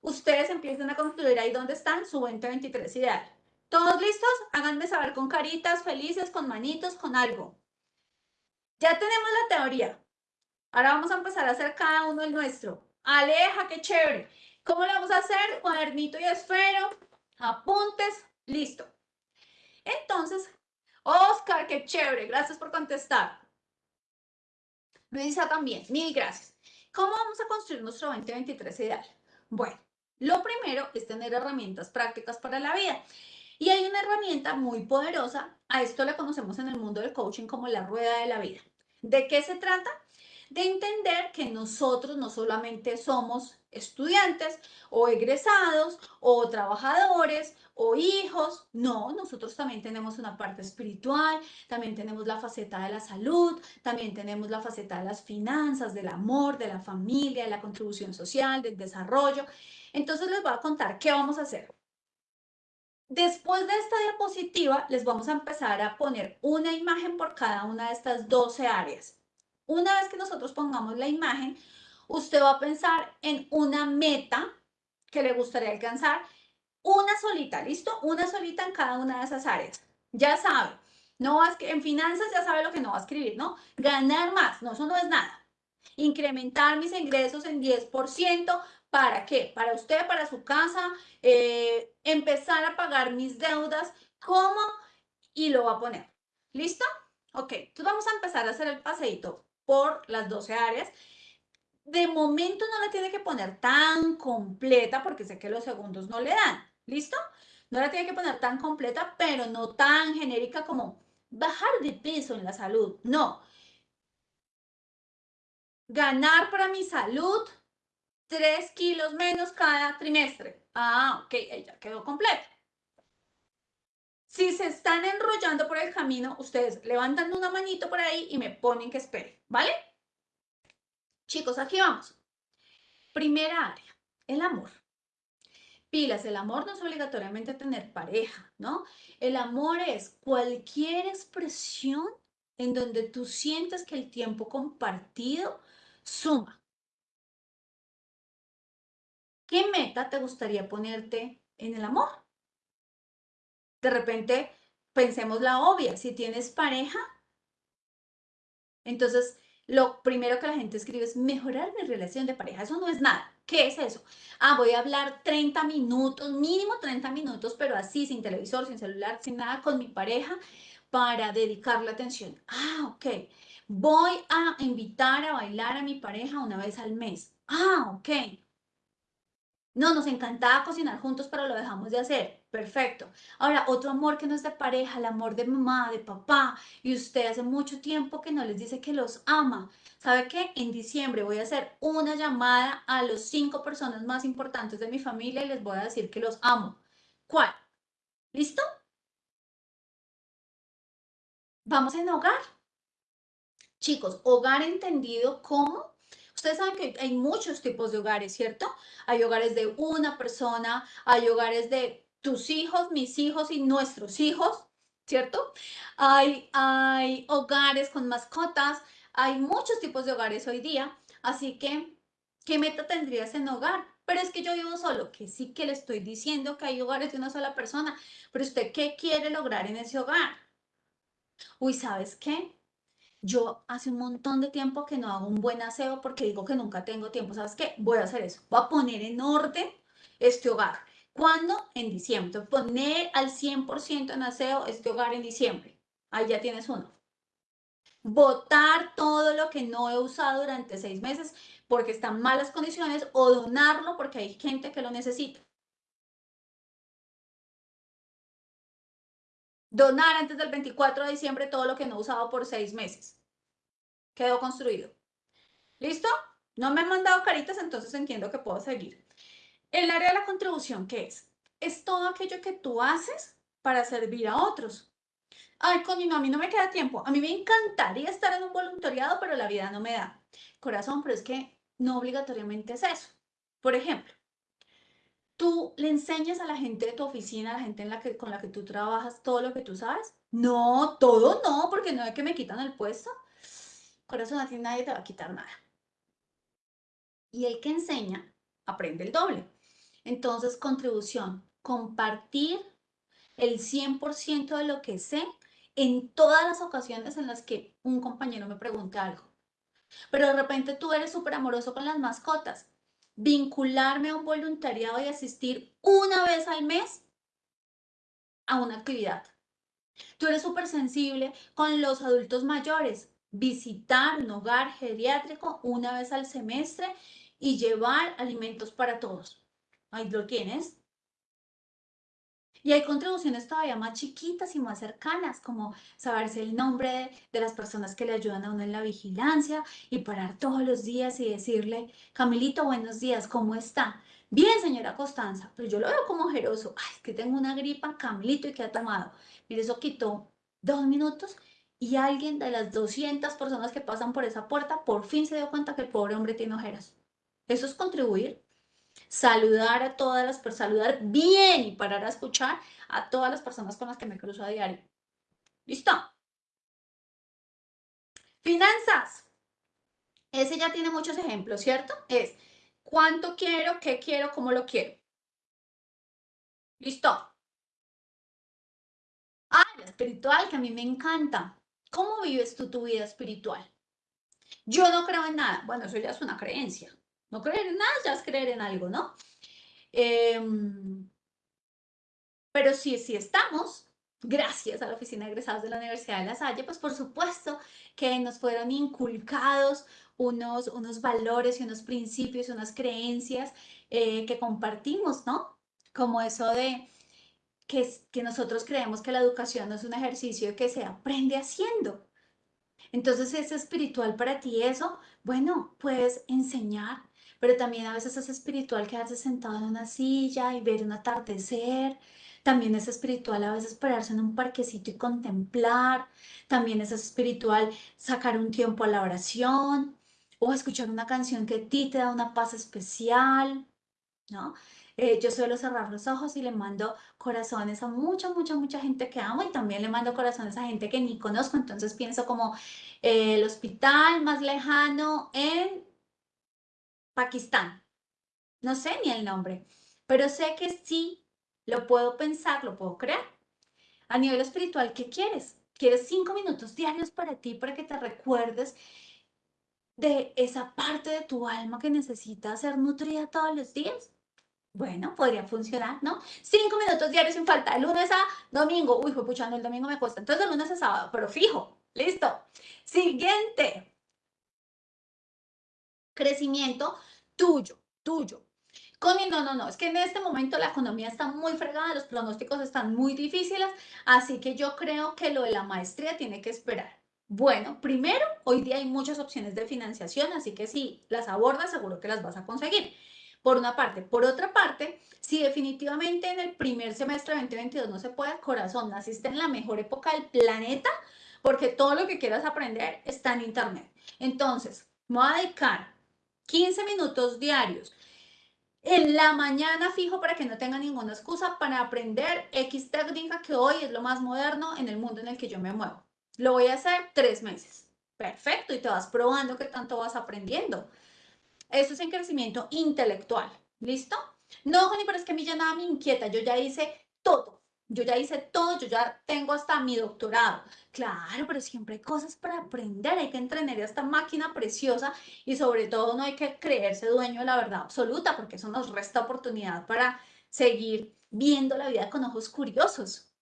ustedes empiecen a construir ahí donde están su 2023 ideal. ¿Todos listos? Háganme saber con caritas felices, con manitos, con algo. Ya tenemos la teoría. Ahora vamos a empezar a hacer cada uno el nuestro. Aleja, qué chévere. ¿Cómo lo vamos a hacer? Cuadernito y esfero, apuntes, listo. Entonces, Oscar, qué chévere, gracias por contestar. Luisa también, mil gracias. ¿Cómo vamos a construir nuestro 2023 ideal? Bueno, lo primero es tener herramientas prácticas para la vida. Y hay una herramienta muy poderosa, a esto la conocemos en el mundo del coaching como la rueda de la vida. ¿De qué se trata? De entender que nosotros no solamente somos estudiantes o egresados o trabajadores o hijos. No, nosotros también tenemos una parte espiritual, también tenemos la faceta de la salud, también tenemos la faceta de las finanzas, del amor, de la familia, de la contribución social, del desarrollo. Entonces les voy a contar qué vamos a hacer. Después de esta diapositiva, les vamos a empezar a poner una imagen por cada una de estas 12 áreas. Una vez que nosotros pongamos la imagen, usted va a pensar en una meta que le gustaría alcanzar, una solita, ¿listo? Una solita en cada una de esas áreas. Ya sabe, no vas que en finanzas ya sabe lo que no va a escribir, ¿no? Ganar más, no, eso no es nada. Incrementar mis ingresos en 10%, ¿para qué? Para usted, para su casa, eh, empezar a pagar mis deudas, ¿cómo? Y lo va a poner. ¿Listo? Ok, entonces vamos a empezar a hacer el paseito por las 12 áreas de momento no la tiene que poner tan completa porque sé que los segundos no le dan. ¿Listo? No la tiene que poner tan completa, pero no tan genérica como bajar de peso en la salud. No. Ganar para mi salud 3 kilos menos cada trimestre. Ah, ok, ya quedó completa. Si se están enrollando por el camino, ustedes levantan una manito por ahí y me ponen que espere, ¿vale? Chicos, aquí vamos. Primera área, el amor. Pilas, el amor no es obligatoriamente tener pareja, ¿no? El amor es cualquier expresión en donde tú sientes que el tiempo compartido suma. ¿Qué meta te gustaría ponerte en el amor? De repente, pensemos la obvia, si tienes pareja, entonces lo primero que la gente escribe es mejorar mi relación de pareja. Eso no es nada. ¿Qué es eso? Ah, voy a hablar 30 minutos, mínimo 30 minutos, pero así, sin televisor, sin celular, sin nada, con mi pareja para dedicarle atención. Ah, ok. Voy a invitar a bailar a mi pareja una vez al mes. Ah, ok. No, nos encantaba cocinar juntos, pero lo dejamos de hacer. Perfecto. Ahora, otro amor que no es de pareja, el amor de mamá, de papá, y usted hace mucho tiempo que no les dice que los ama. ¿Sabe qué? En diciembre voy a hacer una llamada a los cinco personas más importantes de mi familia y les voy a decir que los amo. ¿Cuál? ¿Listo? Vamos en hogar. Chicos, hogar entendido como Ustedes saben que hay muchos tipos de hogares, ¿cierto? Hay hogares de una persona, hay hogares de tus hijos, mis hijos y nuestros hijos, ¿cierto? Hay, hay hogares con mascotas, hay muchos tipos de hogares hoy día, así que, ¿qué meta tendrías en hogar? Pero es que yo vivo solo, que sí que le estoy diciendo que hay hogares de una sola persona, pero usted, ¿qué quiere lograr en ese hogar? Uy, ¿sabes qué? Yo hace un montón de tiempo que no hago un buen aseo porque digo que nunca tengo tiempo. ¿Sabes qué? Voy a hacer eso. Voy a poner en orden este hogar. ¿Cuándo? En diciembre. Poner al 100% en aseo este hogar en diciembre. Ahí ya tienes uno. Botar todo lo que no he usado durante seis meses porque está en malas condiciones o donarlo porque hay gente que lo necesita. Donar antes del 24 de diciembre todo lo que no he usado por seis meses. Quedó construido. ¿Listo? No me han mandado caritas, entonces entiendo que puedo seguir. El área de la contribución, ¿qué es? Es todo aquello que tú haces para servir a otros. Ay, coño, no, a mí no me queda tiempo. A mí me encantaría estar en un voluntariado, pero la vida no me da. Corazón, pero es que no obligatoriamente es eso. Por ejemplo, ¿Tú le enseñas a la gente de tu oficina, a la gente en la que, con la que tú trabajas, todo lo que tú sabes? No, todo no, porque no es que me quitan el puesto. Corazón, a nadie te va a quitar nada. Y el que enseña, aprende el doble. Entonces, contribución, compartir el 100% de lo que sé en todas las ocasiones en las que un compañero me pregunta algo. Pero de repente tú eres súper amoroso con las mascotas vincularme a un voluntariado y asistir una vez al mes a una actividad. Tú eres súper sensible con los adultos mayores, visitar un hogar geriátrico una vez al semestre y llevar alimentos para todos. Ahí lo tienes. Y hay contribuciones todavía más chiquitas y más cercanas, como saberse el nombre de, las personas que le ayudan a uno en la vigilancia y parar todos los días y decirle, Camilito, buenos días, ¿cómo está? Bien, señora Constanza, pero yo lo veo como ojeroso. Ay, es que tengo una gripa, Camilito, ¿y qué ha tomado? Mire, eso quitó dos minutos y alguien de las 200 personas que pasan por esa puerta por fin se dio cuenta que el pobre hombre tiene ojeras. Eso es contribuir saludar a todas las personas, saludar bien y parar a escuchar a todas las personas con las que me cruzo a diario. ¿Listo? Finanzas. Ese ya tiene muchos ejemplos, ¿cierto? Es cuánto quiero, qué quiero, cómo lo quiero. ¿Listo? Ah, la espiritual, que a mí me encanta. ¿Cómo vives tú tu vida espiritual? Yo no creo en nada. Bueno, eso ya es una creencia. No creer en nada ya es creer en algo, ¿no? Em, pero si, si estamos, gracias a la Oficina de Egresados de la Universidad de La Salle, pues por supuesto que nos fueron inculcados unos, unos valores y unos principios, unas creencias eh, que compartimos, ¿no? Como eso de que, que nosotros creemos que la educación no es un ejercicio que se aprende haciendo. Entonces, ¿es espiritual para ti eso? Bueno, puedes enseñar, pero también a veces es espiritual quedarse sentado en una silla y ver un atardecer. También es espiritual a veces pararse en un parquecito y contemplar. También es espiritual sacar un tiempo a la oración o escuchar una canción que a ti te da una paz especial, ¿no? Eh, yo suelo cerrar los ojos y le mando corazones a mucha, mucha, mucha gente que amo y también le mando corazones a gente que ni conozco. Entonces pienso como eh, el hospital más lejano en Pakistán. No sé ni el nombre, pero sé que sí lo puedo pensar, lo puedo crear. A nivel espiritual, ¿qué quieres? ¿Quieres cinco minutos diarios para ti, para que te recuerdes de esa parte de tu alma que necesita ser nutrida todos los días? Bueno, podría funcionar, ¿no? Cinco minutos diarios sin falta, de lunes a domingo. Uy, fue puchando, el domingo me cuesta. Entonces, de lunes a sábado, pero fijo. Listo. Siguiente. Crecimiento tuyo, tuyo. Connie, no, no, no, es que en este momento la economía está muy fregada, los pronósticos están muy difíciles, así que yo creo que lo de la maestría tiene que esperar. Bueno, primero, hoy día hay muchas opciones de financiación, así que si las abordas, seguro que las vas a conseguir. Por una parte. Por otra parte, si definitivamente en el primer semestre de 2022 no se puede, corazón, naciste en la mejor época del planeta, porque todo lo que quieras aprender está en Internet. Entonces, me voy a dedicar 15 minutos diarios en la mañana fijo para que no tenga ninguna excusa para aprender X técnica que hoy es lo más moderno en el mundo en el que yo me muevo. Lo voy a hacer tres meses. Perfecto, y te vas probando qué tanto vas aprendiendo. Eso es en crecimiento intelectual. ¿Listo? No, Joni, pero es que a mí ya nada me inquieta. Yo ya hice todo. Yo ya hice todo, yo ya tengo hasta mi doctorado. Claro, pero siempre hay cosas para aprender, hay que entrenar esta máquina preciosa y sobre todo no hay que creerse dueño de la verdad absoluta porque eso nos resta oportunidad para seguir viendo la vida con ojos curiosos.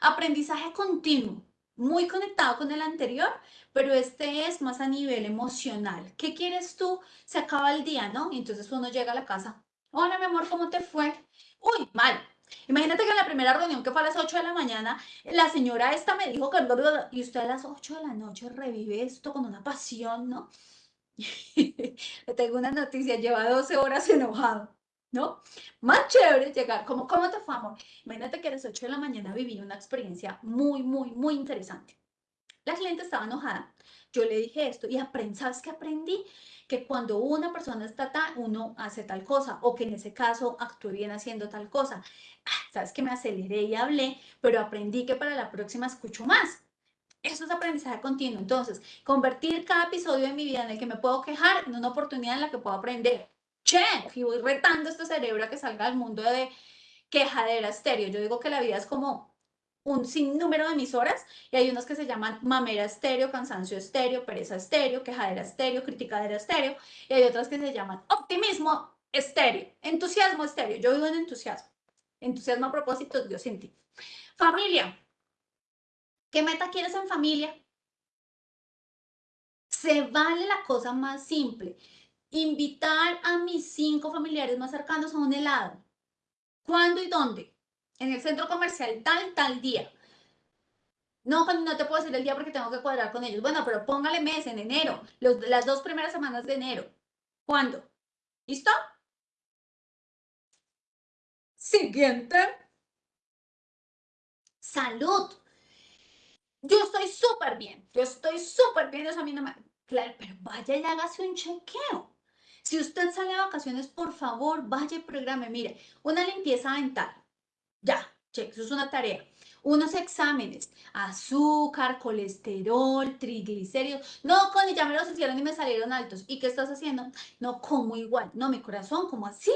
Aprendizaje continuo, muy conectado con el anterior, pero este es más a nivel emocional. ¿Qué quieres tú? Se acaba el día, ¿no? Entonces uno llega a la casa. Hola, mi amor, ¿cómo te fue? Uy, mal. Imagínate que en la primera reunión que fue a las 8 de la mañana, la señora esta me dijo que... Y usted a las 8 de la noche revive esto con una pasión, ¿no? Le tengo una noticia, lleva 12 horas enojado, ¿no? Más chévere llegar, ¿cómo te fue? Imagínate que a las 8 de la mañana viví una experiencia muy, muy, muy interesante. La cliente estaba enojada. Yo le dije esto y ¿sabes qué aprendí? Que cuando una persona está tal, uno hace tal cosa o que en ese caso actué bien haciendo tal cosa. Ah, ¿Sabes que me aceleré y hablé, pero aprendí que para la próxima escucho más? Eso es aprendizaje continuo. Entonces, convertir cada episodio de mi vida en el que me puedo quejar en una oportunidad en la que puedo aprender. Che, y voy retando este cerebro a que salga al mundo de quejadera estéreo. Yo digo que la vida es como un sinnúmero de emisoras y hay unos que se llaman mamera estéreo, cansancio estéreo, pereza estéreo, quejadera estéreo, criticadera estéreo y hay otras que se llaman optimismo estéreo, entusiasmo estéreo. Yo vivo en entusiasmo. Entusiasmo a propósito, Dios sin ti. Familia. ¿Qué meta quieres en familia? Se vale la cosa más simple. Invitar a mis cinco familiares más cercanos a un helado. ¿Cuándo y dónde? En el centro comercial tal, tal día. No, no te puedo decir el día porque tengo que cuadrar con ellos. Bueno, pero póngale mes en enero, las dos primeras semanas de enero. ¿Cuándo? ¿Listo? Siguiente. Salud. Yo estoy súper bien. Yo estoy súper bien. Eso a mí. Claro, pero vaya y hágase un chequeo. Si usted sale de vacaciones, por favor, vaya y programe. Mire, una limpieza dental ya, check, eso es una tarea. Unos exámenes, azúcar, colesterol, triglicéridos. No, Connie, ya me los hicieron y me salieron altos. ¿Y qué estás haciendo? No, como igual. No, mi corazón, como así?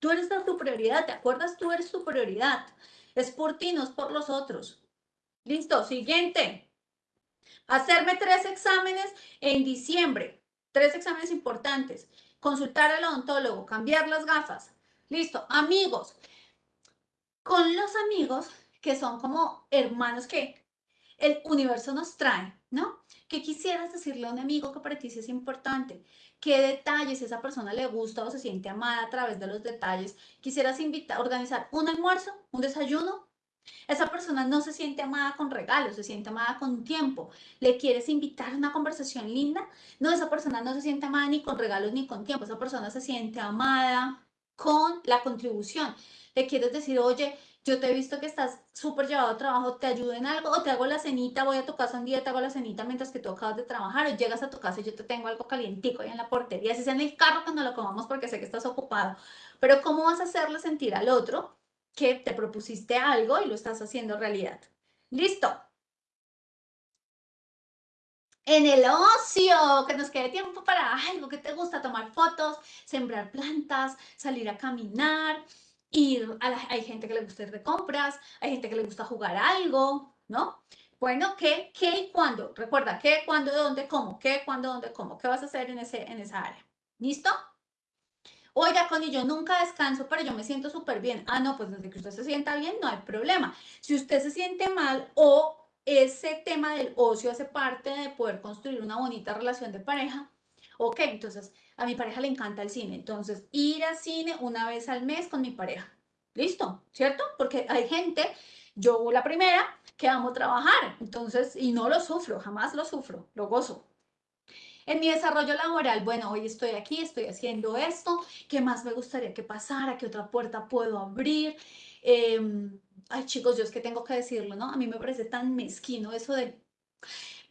Tú eres tu prioridad, ¿te acuerdas? Tú eres tu prioridad. Es por ti, no es por los otros. Listo, siguiente. Hacerme tres exámenes en diciembre. Tres exámenes importantes. Consultar al odontólogo, cambiar las gafas. Listo, amigos con los amigos que son como hermanos que el universo nos trae, ¿no? ¿Qué quisieras decirle a un amigo que para ti es importante? ¿Qué detalles esa persona le gusta o se siente amada a través de los detalles? ¿Quisieras invitar, organizar un almuerzo, un desayuno? Esa persona no se siente amada con regalos, se siente amada con tiempo. ¿Le quieres invitar a una conversación linda? No, esa persona no se siente amada ni con regalos ni con tiempo. Esa persona se siente amada con la contribución le quieres decir, oye, Yo te he visto que estás súper llevado a trabajo, te ayudo en algo, o te hago la cenita, voy a tu casa un día, te hago la cenita mientras que tú acabas de trabajar, o llegas a tu casa y yo te tengo algo calientico ahí en la portería, si sea en el carro cuando lo comamos porque sé que estás ocupado. Pero ¿cómo vas a hacerle sentir al otro que te propusiste algo y lo estás haciendo realidad? ¿Listo? En el ocio, que nos quede tiempo para algo que te gusta, tomar fotos, sembrar plantas, salir a caminar, ir hay gente que le gusta ir de compras, hay gente que le gusta jugar algo, ¿no? Bueno, ¿qué, qué y cuándo? Recuerda, ¿qué, cuándo, dónde, cómo? ¿Qué, cuándo, dónde, cómo? ¿Qué vas a hacer en, ese, en esa área? ¿Listo? Oiga, Connie, yo nunca descanso, pero yo me siento súper bien. Ah, no, pues desde que usted se sienta bien, no hay problema. Si usted se siente mal o ese tema del ocio hace parte de poder construir una bonita relación de pareja, ok, entonces a mi pareja le encanta el cine, entonces ir al cine una vez al mes con mi pareja. ¿Listo? ¿Cierto? Porque hay gente, yo la primera, que amo trabajar, entonces, y no lo sufro, jamás lo sufro, lo gozo. En mi desarrollo laboral, bueno, hoy estoy aquí, estoy haciendo esto, ¿qué más me gustaría que pasara? ¿Qué otra puerta puedo abrir? Em, ay, chicos, yo es que tengo que decirlo, ¿no? A mí me parece tan mezquino eso de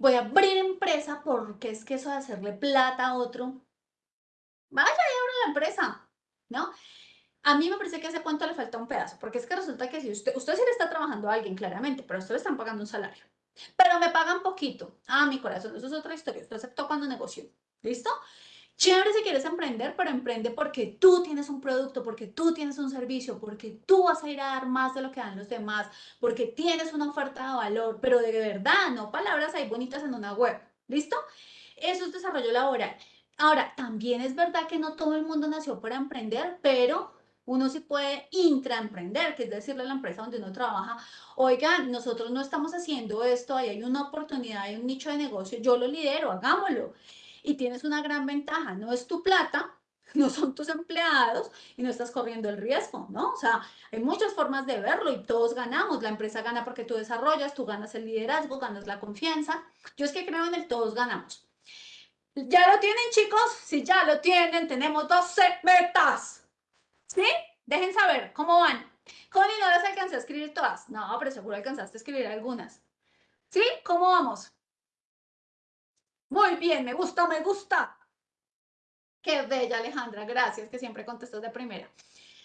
voy a abrir empresa porque es que eso de hacerle plata a otro, vaya y abra la empresa, ¿no? A mí me parece que a ese cuento le falta un pedazo, porque es que resulta que si usted, usted sí le está trabajando a alguien, claramente, pero a usted le están pagando un salario. Pero me pagan poquito. Ah, mi corazón, eso es otra historia. Usted aceptó cuando negoció. ¿Listo? Chévere si quieres emprender, pero emprende porque tú tienes un producto, porque tú tienes un servicio, porque tú vas a ir a dar más de lo que dan los demás, porque tienes una oferta de valor, pero de verdad, no palabras ahí bonitas en una web. ¿Listo? Eso es desarrollo laboral. Ahora, también es verdad que no todo el mundo nació para emprender, pero uno sí puede intraemprender, que es decirle a la empresa donde uno trabaja, oigan, nosotros no estamos haciendo esto, ahí hay una oportunidad, hay un nicho de negocio, yo lo lidero, hagámoslo. Y tienes una gran ventaja, no es tu plata, no son tus empleados y no estás corriendo el riesgo, ¿no? O sea, hay muchas formas de verlo y todos ganamos. La empresa gana porque tú desarrollas, tú ganas el liderazgo, ganas la confianza. Yo es que creo en el todos ganamos. ¿Ya lo tienen, chicos? Si ya lo tienen, tenemos 12 metas. ¿Sí? Dejen saber cómo van. Connie, no las alcancé a escribir todas. No, pero seguro alcanzaste a escribir algunas. ¿Sí? ¿Cómo vamos? Muy bien, me gusta, me gusta. Qué bella, Alejandra. Gracias, que siempre contestas de primera.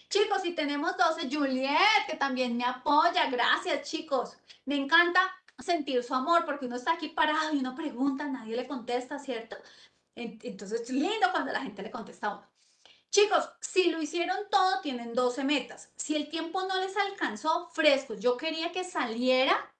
Chicos, y tenemos 12. Juliet, que también me apoya. Gracias, chicos. Me encanta sentir su amor porque uno está aquí parado y uno pregunta, nadie le contesta, ¿cierto? Entonces es lindo cuando la gente le contesta a uno. Chicos, si lo hicieron todo, tienen 12 metas. Si el tiempo no les alcanzó, frescos. Yo quería que saliera,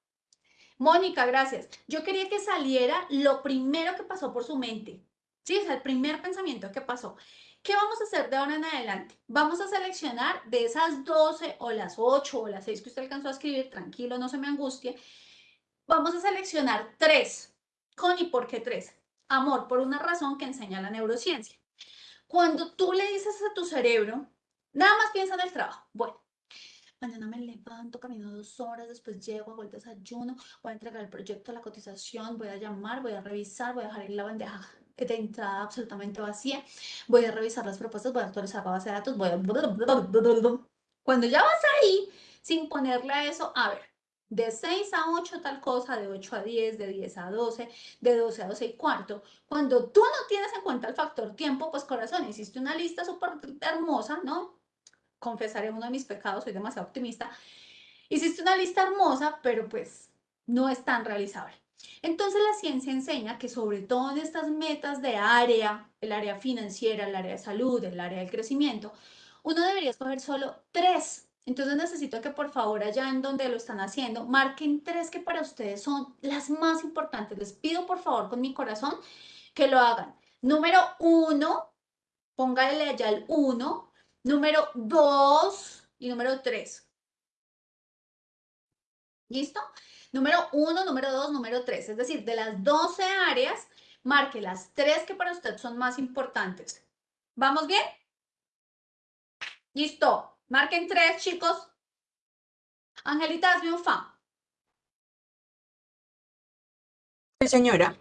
Mónica, gracias. Yo quería que saliera lo primero que pasó por su mente. Sí, o sea, el primer pensamiento que pasó. ¿Qué vamos a hacer de ahora en adelante? Vamos a seleccionar de esas 12 o las 8 o las 6 que usted alcanzó a escribir, tranquilo, no se me angustie. Vamos a seleccionar tres. Connie, ¿por qué tres? Amor, por una razón que enseña la neurociencia. Cuando tú le dices a tu cerebro, nada más piensa en el trabajo. Bueno, mañana me levanto, camino dos horas, después llego, hago el desayuno, voy a entregar el proyecto, la cotización, voy a llamar, voy a revisar, voy a dejar la bandeja de entrada absolutamente vacía, voy a revisar las propuestas, voy a actualizar la base de datos, voy a... Cuando ya vas ahí, sin ponerle a eso, a ver, de 6 a 8 tal cosa, de 8 a 10, de 10 a 12, de 12 a 12 y cuarto. Cuando tú no tienes en cuenta el factor tiempo, pues corazón, hiciste una lista súper hermosa, ¿no? Confesaré uno de mis pecados, soy demasiado optimista. Hiciste una lista hermosa, pero pues no es tan realizable. Entonces la ciencia enseña que sobre todo en estas metas de área, el área financiera, el área de salud, el área del crecimiento, uno debería escoger solo tres entonces necesito que por favor allá en donde lo están haciendo, marquen tres que para ustedes son las más importantes. Les pido por favor con mi corazón que lo hagan. Número uno, póngale allá el uno. Número dos y número tres. ¿Listo? Número uno, número dos, número tres. Es decir, de las 12 áreas, marque las tres que para usted son más importantes. ¿Vamos bien? Listo. Marquen tres, chicos. Angelita, hazme un fan. Sí, señora.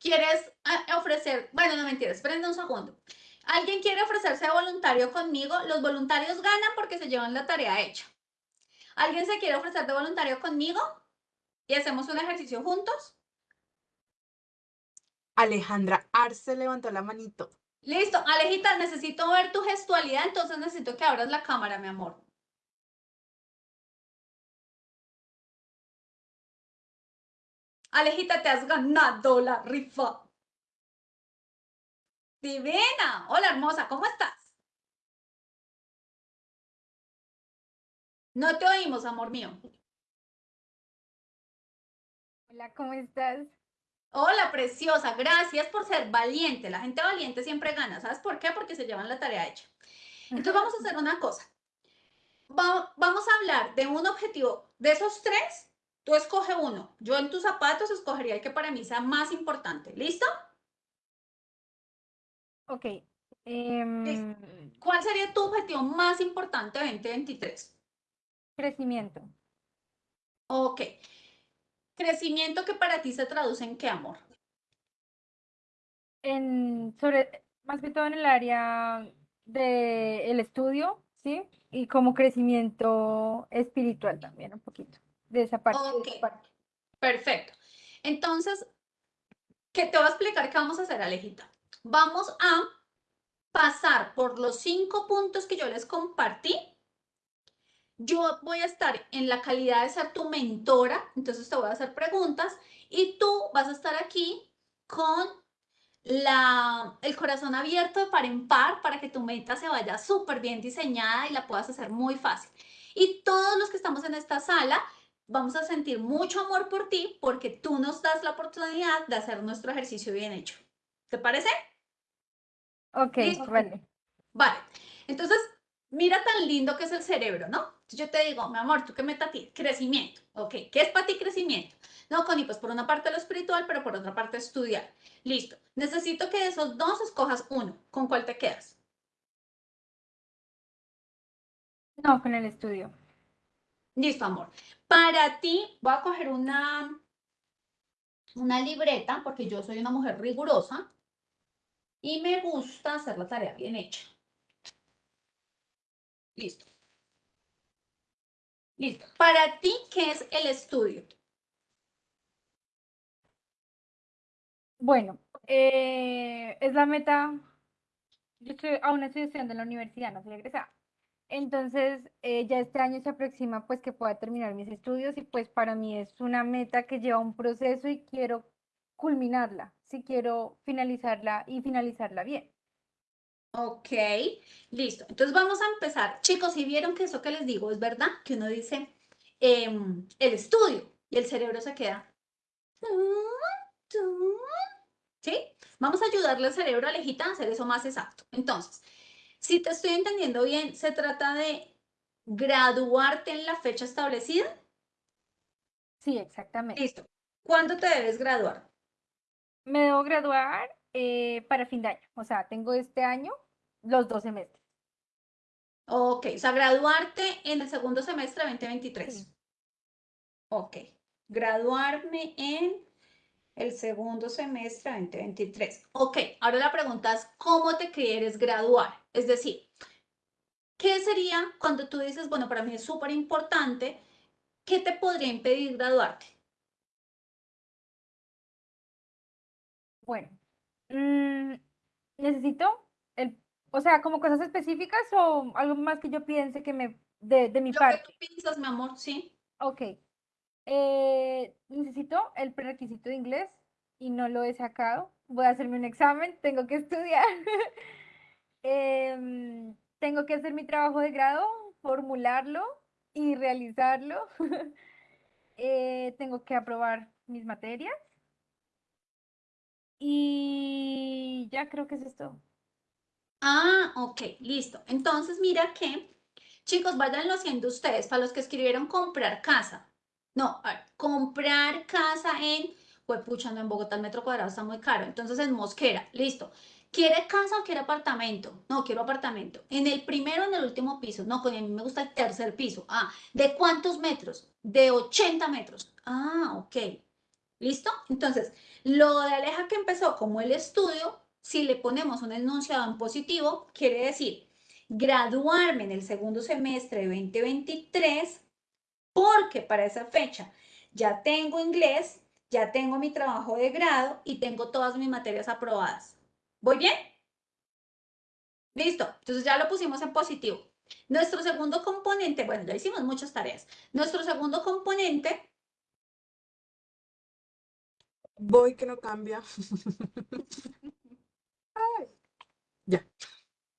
¿Quieres eh, ofrecer? Bueno, no mentiras, esperen un segundo. ¿Alguien quiere ofrecerse voluntario conmigo? Los voluntarios ganan porque se llevan la tarea hecha. ¿Alguien se quiere ofrecer de voluntario conmigo? ¿Y hacemos un ejercicio juntos? Alejandra Arce levantó la manito. Listo, Alejita, necesito ver tu gestualidad, entonces necesito que abras la cámara, mi amor. Alejita, te has ganado la rifa. Divina. Hola, hermosa, ¿cómo estás? No te oímos, amor mío. Hola, ¿cómo estás? Hola, preciosa, gracias por ser valiente. La gente valiente siempre gana. ¿Sabes por qué? Porque se llevan la tarea hecha. Entonces vamos a hacer una cosa. Va- vamos a hablar de un objetivo. De esos tres, tú escoge uno. Yo en tus zapatos escogería el que para mí sea más importante. ¿Listo? Ok. em, ¿Cuál sería tu objetivo más importante 2023? crecimiento. Ok. Crecimiento que para ti se traduce en qué, amor? En, sobre, más que todo en el área del estudio, ¿sí? Y como crecimiento espiritual también, un poquito. De esa parte. de esa Ok. parte. Perfecto. Entonces, ¿qué te voy a explicar qué vamos a hacer, Alejita? Vamos a pasar por los cinco puntos que yo les compartí. Yo voy a estar en la calidad de ser tu mentora, entonces te voy a hacer preguntas y tú vas a estar aquí con la, el corazón abierto de par en par para que tu meta se vaya súper bien diseñada y la puedas hacer muy fácil. Y todos los que estamos en esta sala vamos a sentir mucho amor por ti porque tú nos das la oportunidad de hacer nuestro ejercicio bien hecho. ¿Te parece? Ok, Listo. vale. Vale. Entonces, mira tan lindo que es el cerebro, ¿no? Yo te digo, mi amor, ¿tú qué meta tienes? Crecimiento. Ok, ¿qué es para ti crecimiento? No, Connie, pues por una parte lo espiritual, pero por otra parte estudiar. Listo. Necesito que de esos dos escojas uno. ¿Con cuál te quedas? No, con el estudio. Listo, amor. Para ti, voy a coger una, una libreta, porque yo soy una mujer rigurosa y me gusta hacer la tarea bien hecha. Listo. Listo. Para ti, ¿qué es el estudio? Bueno, eh, es la meta. Yo estoy, aún estoy estudiando en la universidad, no soy egresada. Entonces, eh, ya este año se aproxima pues que pueda terminar mis estudios y pues para mí es una meta que lleva un proceso y quiero culminarla, si quiero finalizarla y finalizarla bien. Ok, listo. Entonces vamos a empezar. Chicos, si vieron que eso que les digo es verdad, que uno dice em, el estudio y el cerebro se queda. ¿Sí? Vamos a ayudarle al cerebro, Alejita, a hacer eso más exacto. Entonces, si te estoy entendiendo bien, se trata de graduarte en la fecha establecida. Sí, exactamente. Listo. ¿Cuándo te debes graduar? Me debo graduar eh, para fin de año, o sea, tengo este año los dos semestres. Ok, o sea, graduarte en el segundo semestre de 2023. Sí. Ok, graduarme en el segundo semestre de 2023. Ok, ahora la pregunta es, ¿cómo te quieres graduar? Es decir, ¿qué sería cuando tú dices, bueno, para mí es súper importante, ¿qué te podría impedir graduarte? Bueno, mm, necesito el, o sea, como cosas específicas o algo más que yo piense que me, de, de mi Lo que parte. tú piensas, mi amor, sí. Ok. Eh, necesito el prerequisito de inglés y no lo he sacado. Voy a hacerme un examen, tengo que estudiar. Em, tengo que hacer mi trabajo de grado, formularlo y realizarlo. Eh, tengo que aprobar mis materias. Y ya creo que es todo. Ah, ok, listo. Entonces, mira que, chicos, váyanlo haciendo ustedes, para los que escribieron comprar casa. No, a ver, comprar casa en, pues pucha, no, en Bogotá el metro cuadrado está muy caro. Entonces, en Mosquera, listo. ¿Quiere casa o quiere apartamento? No, quiero apartamento. ¿En el primero o en el último piso? No, con a mí me gusta el tercer piso. Ah, ¿de cuántos metros? De 80 metros. Ah, ok. ¿Listo? Entonces, lo de Aleja que empezó como el estudio, si le ponemos un enunciado en positivo, quiere decir graduarme en el segundo semestre de 2023 porque para esa fecha ya tengo inglés, ya tengo mi trabajo de grado y tengo todas mis materias aprobadas. ¿Voy bien? Listo, entonces ya lo pusimos en positivo. Nuestro segundo componente, bueno, ya hicimos muchas tareas. Nuestro segundo componente, Voy que no cambia.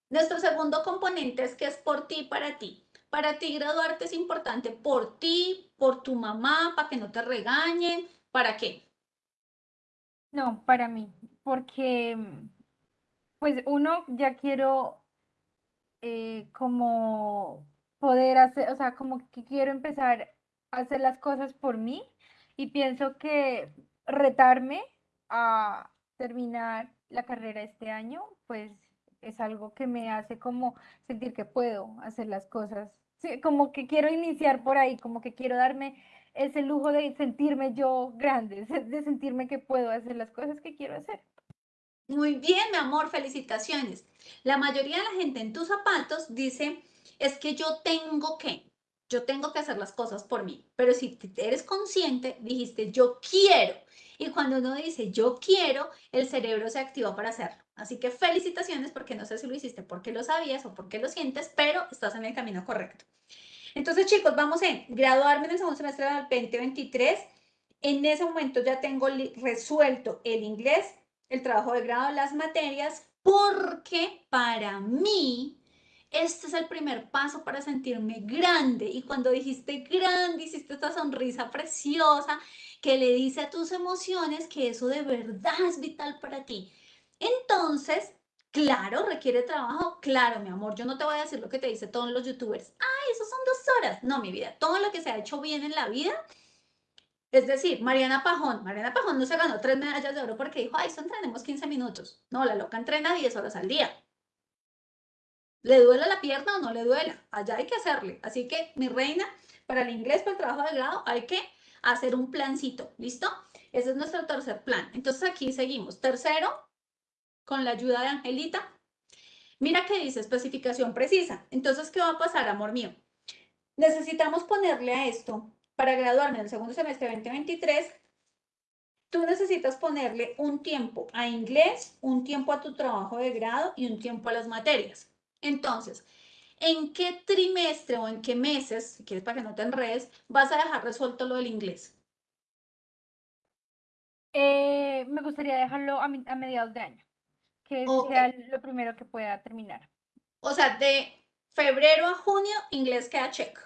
nuestro segundo componente es que es por ti y para ti. Para ti graduarte es importante por ti, por tu mamá, para que no te regañen, ¿para qué? No, para mí, porque pues uno ya quiero eh, como poder hacer, o sea, como que quiero empezar a hacer las cosas por mí y pienso que retarme a terminar la carrera este año, pues es algo que me hace como sentir que puedo hacer las cosas. Sí, como que quiero iniciar por ahí, como que quiero darme ese lujo de sentirme yo grande, de sentirme que puedo hacer las cosas que quiero hacer. Muy bien, mi amor, felicitaciones. La mayoría de la gente en tus zapatos dice, es que yo tengo que, yo tengo que hacer las cosas por mí. Pero si eres consciente, dijiste, yo quiero. Y cuando uno dice, yo quiero, el cerebro se activa para hacerlo. Así que felicitaciones porque no sé si lo hiciste porque lo sabías o porque lo sientes, pero estás en el camino correcto. Entonces, chicos, vamos en graduarme en el segundo semestre del 2023. En ese momento ya tengo resuelto el inglés, el trabajo de grado, las materias, porque para mí este es el primer paso para sentirme grande. Y cuando dijiste grande, hiciste esta sonrisa preciosa que le dice a tus emociones que eso de verdad es vital para ti. Entonces, claro, requiere trabajo. Claro, mi amor, yo no te voy a decir lo que te dice todos los youtubers. Ay, eso son dos horas. No, mi vida, todo lo que se ha hecho bien en la vida es decir, Mariana Pajón, Mariana Pajón no se ganó tres medallas de oro porque dijo, ay, eso entrenemos 15 minutos. No, la loca entrena 10 horas al día. ¿Le duela la pierna o no le duela? Allá hay que hacerle. Así que, mi reina, para el inglés, para el trabajo de grado, hay que hacer un plancito. ¿Listo? Ese es nuestro tercer plan. Entonces, aquí seguimos. Tercero, con la ayuda de Angelita. Mira que dice especificación precisa. Entonces, ¿qué va a pasar, amor mío? Necesitamos ponerle a esto para graduarme en el segundo semestre 2023, tú necesitas ponerle un tiempo a inglés, un tiempo a tu trabajo de grado y un tiempo a las materias. Entonces, ¿en qué trimestre o en qué meses, si quieres para que no te enredes, vas a dejar resuelto lo del inglés? Eh, me gustaría dejarlo a, mi- a mediados de año, que Ok. sea lo primero que pueda terminar. O sea, de febrero a junio, inglés queda check.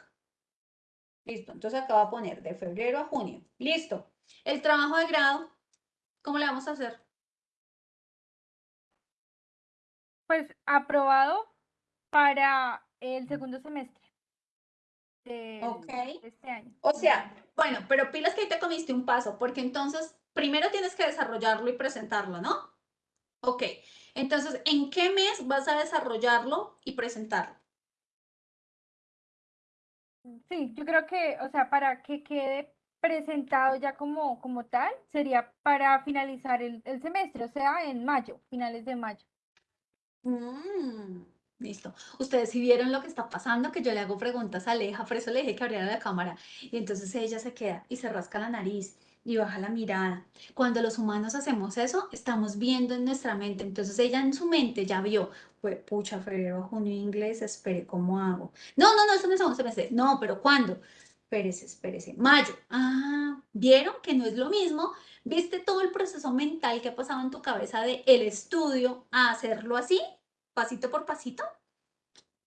Listo, entonces acá va a poner de febrero a junio. Listo. El trabajo de grado, ¿cómo le vamos a hacer? Pues aprobado para el segundo semestre de Ok. este año. O sea, bueno, pero pilas que ahí te comiste un paso, porque entonces primero tienes que desarrollarlo y presentarlo, ¿no? Ok, entonces, ¿en qué mes vas a desarrollarlo y presentarlo? Sí, yo creo que, o sea, para que quede presentado ya como, como tal, sería para finalizar el, el semestre, o sea, en mayo, finales de mayo. Mm, listo. Ustedes sí vieron lo que está pasando, que yo le hago preguntas a Aleja, por eso le dije que abriera la cámara. Y entonces ella se queda y se rasca la nariz y baja la mirada. Cuando los humanos hacemos eso, estamos viendo en nuestra mente. Entonces ella en su mente ya vio, pues, pucha, febrero, junio, inglés, espere, ¿cómo hago? No, no, no, eso no es segundo semestre. No, pero ¿cuándo? Espérese, espérese. Mayo. Ah, ¿vieron que no es lo mismo? ¿Viste todo el proceso mental que ha pasado en tu cabeza de el estudio a hacerlo así? Pasito por pasito?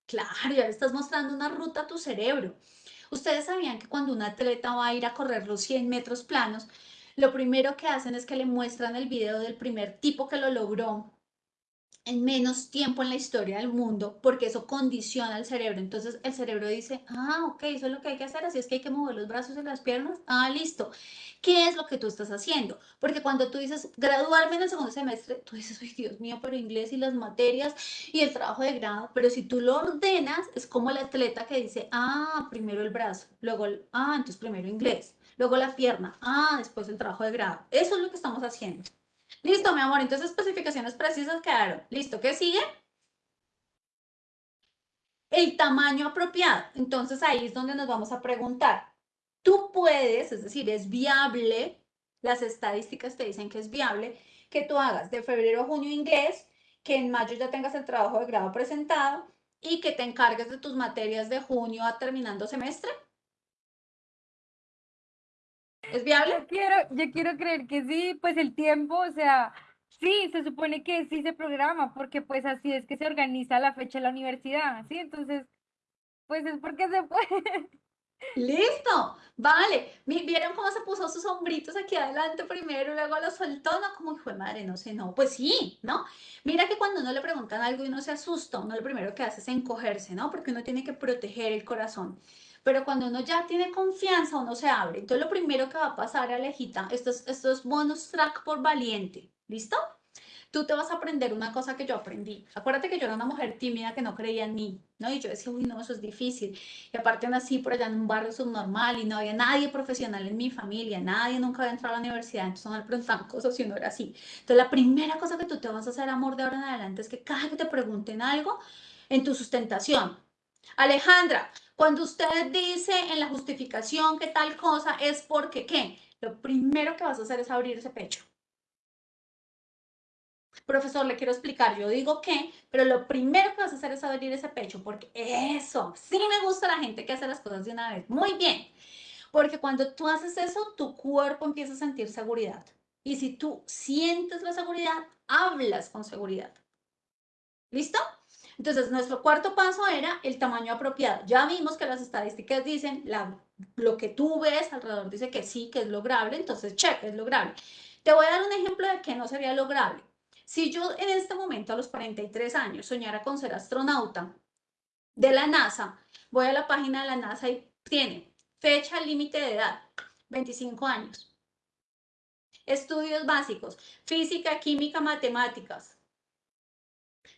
Claro, ya le estás mostrando una ruta a tu cerebro. Ustedes sabían que cuando un atleta va a ir a correr los 100 metros planos, lo primero que hacen es que le muestran el video del primer tipo que lo logró en menos tiempo en la historia del mundo, porque eso condiciona al cerebro. Entonces el cerebro dice, ah, ok, eso es lo que hay que hacer, así es que hay que mover los brazos y las piernas. Ah, listo. ¿Qué es lo que tú estás haciendo? Porque cuando tú dices graduarme en el segundo semestre, tú dices, ay, Dios mío, pero inglés y las materias y el trabajo de grado, pero si tú lo ordenas, es como el atleta que dice, ah, primero el brazo, luego, el, ah, entonces primero inglés, luego la pierna, ah, después el trabajo de grado. Eso es lo que estamos haciendo. Listo, mi amor, entonces especificaciones precisas quedaron. Listo, ¿qué sigue? El tamaño apropiado. Entonces ahí es donde nos vamos a preguntar, tú puedes, es decir, es viable, las estadísticas te dicen que es viable, que tú hagas de febrero a junio inglés, que en mayo ya tengas el trabajo de grado presentado y que te encargues de tus materias de junio a terminando semestre. ¿Es viable? Yo quiero, yo quiero creer que sí, pues el tiempo, o sea, sí, se supone que sí se programa, porque pues así es que se organiza la fecha de la universidad, ¿sí? Entonces, pues es porque se puede. Listo, vale. ¿Vieron cómo se puso sus hombritos aquí adelante primero y luego lo soltó? No, como hijo de madre, no sé, no. Pues sí, ¿no? Mira que cuando uno le preguntan algo y uno se asusta, uno lo primero que hace es encogerse, ¿no? Porque uno tiene que proteger el corazón. Pero cuando uno ya tiene confianza, uno se abre. Entonces, lo primero que va a pasar, Alejita, esto es, esto es bonus track por valiente. ¿Listo? Tú te vas a aprender una cosa que yo aprendí. Acuérdate que yo era una mujer tímida que no creía en mí, ¿no? Y yo decía, uy, no, eso es difícil. Y aparte nací por allá en un barrio subnormal y no había nadie profesional en mi familia, nadie nunca había entrado a la universidad, entonces no me preguntaban cosas si no era así. Entonces, la primera cosa que tú te vas a hacer, amor, de ahora en adelante es que cada que te pregunten algo en tu sustentación, Alejandra, cuando usted dice en la justificación que tal cosa es porque qué, lo primero que vas a hacer es abrir ese pecho. Profesor, le quiero explicar, yo digo que, pero lo primero que vas a hacer es abrir ese pecho, porque eso, sí me gusta la gente que hace las cosas de una vez. Muy bien, porque cuando tú haces eso, tu cuerpo empieza a sentir seguridad. Y si tú sientes la seguridad, hablas con seguridad. ¿Listo? Entonces, nuestro cuarto paso era el tamaño apropiado. Ya vimos que las estadísticas dicen, la, lo que tú ves alrededor dice que sí, que es lograble, entonces, check, es lograble. Te voy a dar un ejemplo de que no sería lograble. Si yo en este momento, a los 43 años, soñara con ser astronauta de la NASA, voy a la página de la NASA y tiene fecha límite de edad, 25 años. Estudios básicos, física, química, matemáticas.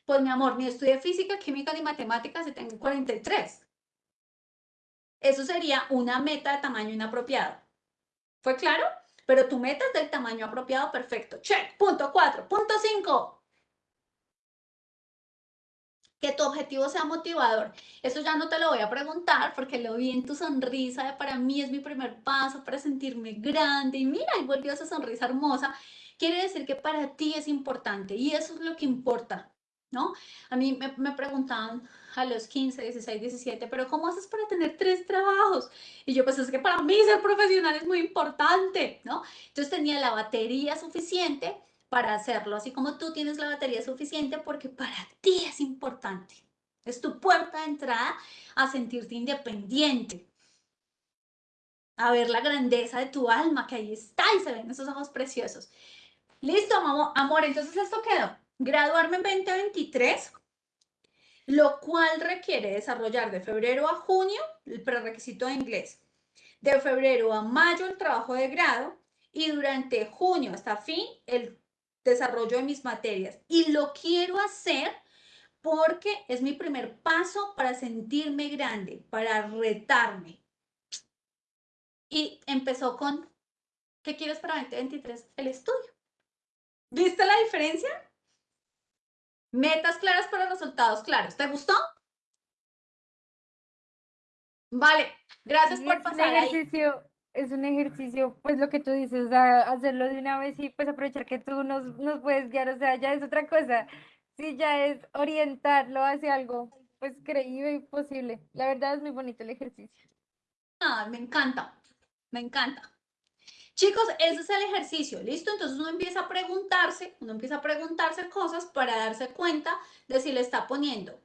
Pues mi amor, ni estudié física, química ni matemáticas y tengo 43. Eso sería una meta de tamaño inapropiado. ¿Fue claro? Pero tu meta es del tamaño apropiado, perfecto. Check. Punto 4. Punto 5. Que tu objetivo sea motivador. Eso ya no te lo voy a preguntar porque lo vi en tu sonrisa. de Para mí es mi primer paso para sentirme grande. Y mira, y volvió esa sonrisa hermosa. Quiere decir que para ti es importante y eso es lo que importa. ¿No? A mí me preguntaban a los 15, 16, 17, pero ¿cómo haces para tener tres trabajos? Y yo, pues es que para mí ser profesional es muy importante, ¿no? Entonces tenía la batería suficiente para hacerlo, así como tú tienes la batería suficiente porque para ti es importante. Es tu puerta de entrada a sentirte independiente, a ver la grandeza de tu alma que ahí está y se ven esos ojos preciosos. Listo, amor, entonces esto quedó. Graduarme en 2023 lo cual requiere desarrollar de febrero a junio el prerequisito de inglés, de febrero a mayo el trabajo de grado y durante junio hasta fin el desarrollo de mis materias. Y lo quiero hacer porque es mi primer paso para sentirme grande, para retarme. Y empezó con, ¿qué quieres para 2023? El estudio. ¿Viste la diferencia? Metas claras para resultados claros. ¿Te gustó? Vale, gracias Sí, por es un pasar ahí. ejercicio, es un ejercicio, pues lo que tú dices, o sea, hacerlo de una vez y pues aprovechar que tú nos, nos puedes guiar, o sea, ya es otra cosa. Sí, ya es orientarlo hacia algo, pues creíble y posible. La verdad es muy bonito el ejercicio. Ah, me encanta, me encanta. Chicos, ese es el ejercicio, ¿listo? Entonces uno empieza a preguntarse, uno empieza a preguntarse cosas para darse cuenta de si le está poniendo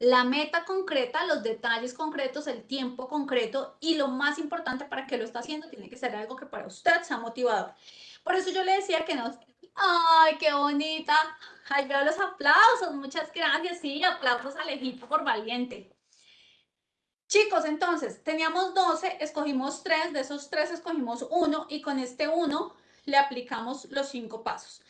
la meta concreta, los detalles concretos, el tiempo concreto y lo más importante para que lo está haciendo tiene que ser algo que para usted sea motivador. Por eso yo le decía que no. ¡Ay, qué bonita! Ay, veo los aplausos, muchas gracias. Sí, aplausos a Alejito por valiente. Chicos, entonces, teníamos 12, escogimos 3, de esos 3 escogimos uno y con este uno le aplicamos los 5 pasos.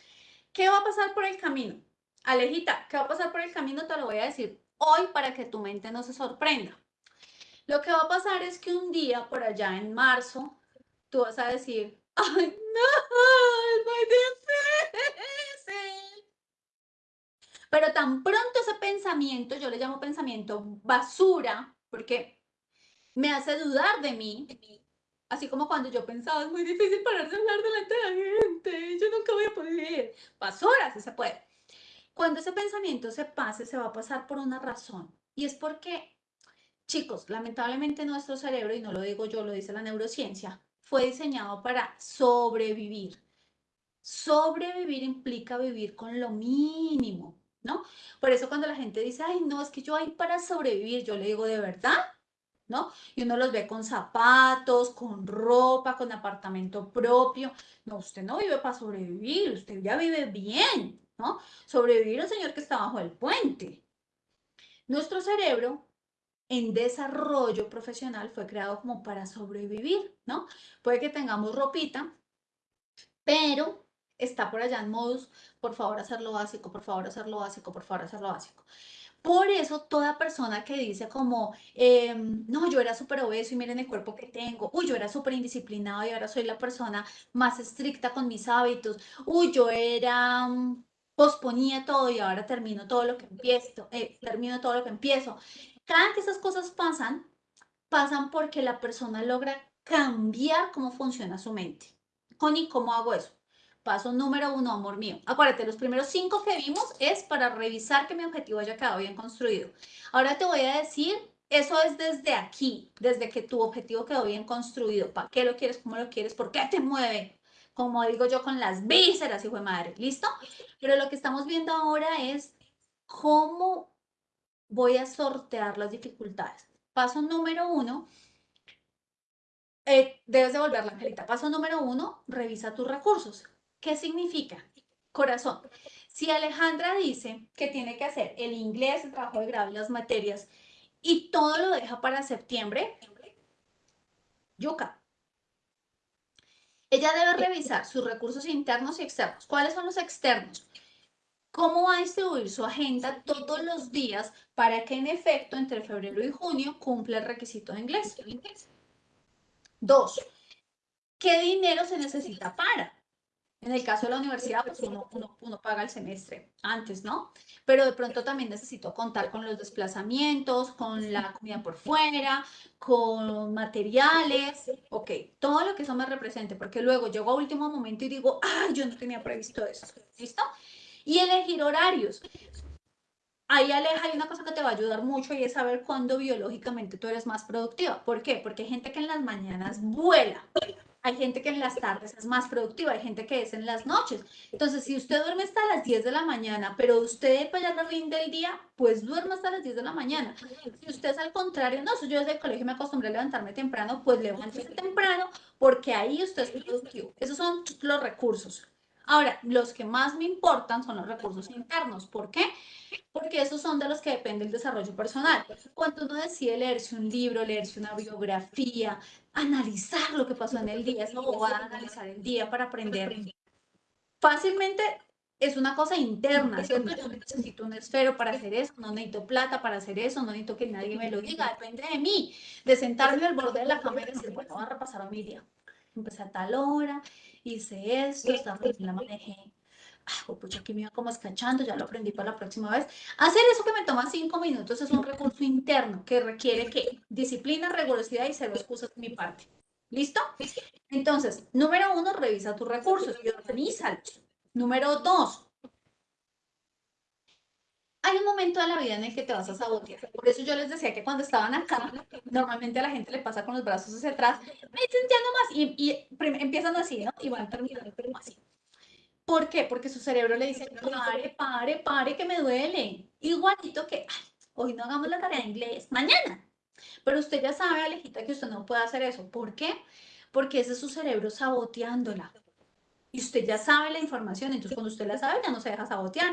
¿Qué va a pasar por el camino? Alejita, ¿qué va a pasar por el camino? Te lo voy a decir hoy para que tu mente no se sorprenda. Lo que va a pasar es que un día por allá en marzo, tú vas a decir, ¡ay, no! ¡Es muy difícil! Pero tan pronto ese pensamiento, yo le llamo pensamiento basura, porque me hace dudar de mí, Así como cuando yo pensaba, es muy difícil parar de hablar delante de la gente, yo nunca voy a poder. Horas, sí se puede. Cuando ese pensamiento se pase, se va a pasar por una razón. Y es porque, chicos, lamentablemente nuestro cerebro, y no lo digo yo, lo dice la neurociencia, fue diseñado para sobrevivir. Sobrevivir implica vivir con lo mínimo, ¿no? Por eso cuando la gente dice, ay, no, es que yo hay para sobrevivir, yo le digo, ¿de verdad? ¿No? Y uno los ve con zapatos, con ropa, con apartamento propio. No, usted no vive para sobrevivir, usted ya vive bien, ¿no? Sobrevivir el señor que está bajo el puente. Nuestro cerebro en desarrollo profesional fue creado como para sobrevivir, ¿no? Puede que tengamos ropita, pero está por allá en modus, por favor hacerlo básico, por favor hacerlo básico, por favor hacerlo básico. Por eso toda persona que dice como, em, no, yo era súper obeso y miren el cuerpo que tengo, uy, yo era súper indisciplinado y ahora soy la persona más estricta con mis hábitos, uy, yo era, mm, posponía todo y ahora termino todo lo que empiezo, eh, termino todo lo que empiezo. Cada que esas cosas pasan, pasan porque la persona logra cambiar cómo funciona su mente. Connie, ¿cómo hago eso? Paso número uno, amor mío. Acuérdate, los primeros cinco que vimos es para revisar que mi objetivo haya quedado bien construido. Ahora te voy a decir, eso es desde aquí, desde que tu objetivo quedó bien construido. ¿Para qué lo quieres? ¿Cómo lo quieres? ¿Por qué te mueve? Como digo yo, con las vísceras, hijo de madre. ¿Listo? Pero lo que estamos viendo ahora es cómo voy a sortear las dificultades. Paso número uno, eh, debes devolver la angelita. Paso número uno, revisa tus recursos. ¿Qué significa? Corazón. Si Alejandra dice que tiene que hacer el inglés, el trabajo de grado y las materias y todo lo deja para septiembre, yuca. Ella debe revisar sus recursos internos y externos. ¿Cuáles son los externos? ¿Cómo va a distribuir su agenda todos los días para que en efecto entre febrero y junio cumpla el requisito de inglés? Dos, ¿qué dinero se necesita para? En el caso de la universidad, pues uno, paga el semestre antes, ¿no? Pero de pronto también necesito contar con los desplazamientos, con la comida por fuera, con materiales, ok, todo lo que eso me represente, porque luego llego a último momento y digo, ay, yo no tenía previsto eso, ¿listo? Y elegir horarios. Ahí Aleja, hay una cosa que te va a ayudar mucho y es saber cuándo biológicamente tú eres más productiva. ¿Por qué? Porque hay gente que en las mañanas vuela, hay gente que en las tardes es más productiva, hay gente que es en las noches. Entonces, si usted duerme hasta las 10 de la mañana, pero usted para allá rinde el día, pues duerme hasta las 10 de la mañana. Si usted es al contrario, no, yo desde el colegio me acostumbré a levantarme temprano, pues levántese temprano, porque ahí usted es productivo. Esos son los recursos. Ahora, los que más me importan son los recursos internos. ¿Por qué? Porque esos son de los que depende el desarrollo personal. Cuando uno decide leerse un libro, leerse una biografía, analizar lo que pasó en el día, es va a analizar el día para aprender. Fácilmente es una cosa interna, ¿cierto? Yo necesito un esfero para hacer eso, no necesito plata para hacer eso, no necesito que nadie me lo diga, depende de mí, de sentarme al borde de la cama y decir, bueno, voy a repasar mi día. Empecé a tal hora, hice esto, esta la manejé. Ah, pucha, aquí me iba como escachando, ya lo aprendí para la próxima vez. Hacer eso que me toma cinco minutos es un recurso interno que requiere que disciplina, rigurosidad y cero excusas de mi parte. ¿Listo? Entonces, número uno, revisa tus recursos y organízalos. Número dos, hay un momento de la vida en el que te vas a sabotear. Por eso yo les decía que cuando estaban acá, normalmente a la gente le pasa con los brazos hacia atrás, me no más, y, y empiezan así, ¿no? Y van terminando así. ¿Por qué? Porque su cerebro le dice, pare, pare, pare, que me duele. Igualito que, hoy no hagamos la tarea de inglés, mañana. Pero usted ya sabe, Alejita, que usted no puede hacer eso. ¿Por qué? Porque ese es su cerebro saboteándola. Y usted ya sabe la información, entonces cuando usted la sabe ya no se deja sabotear.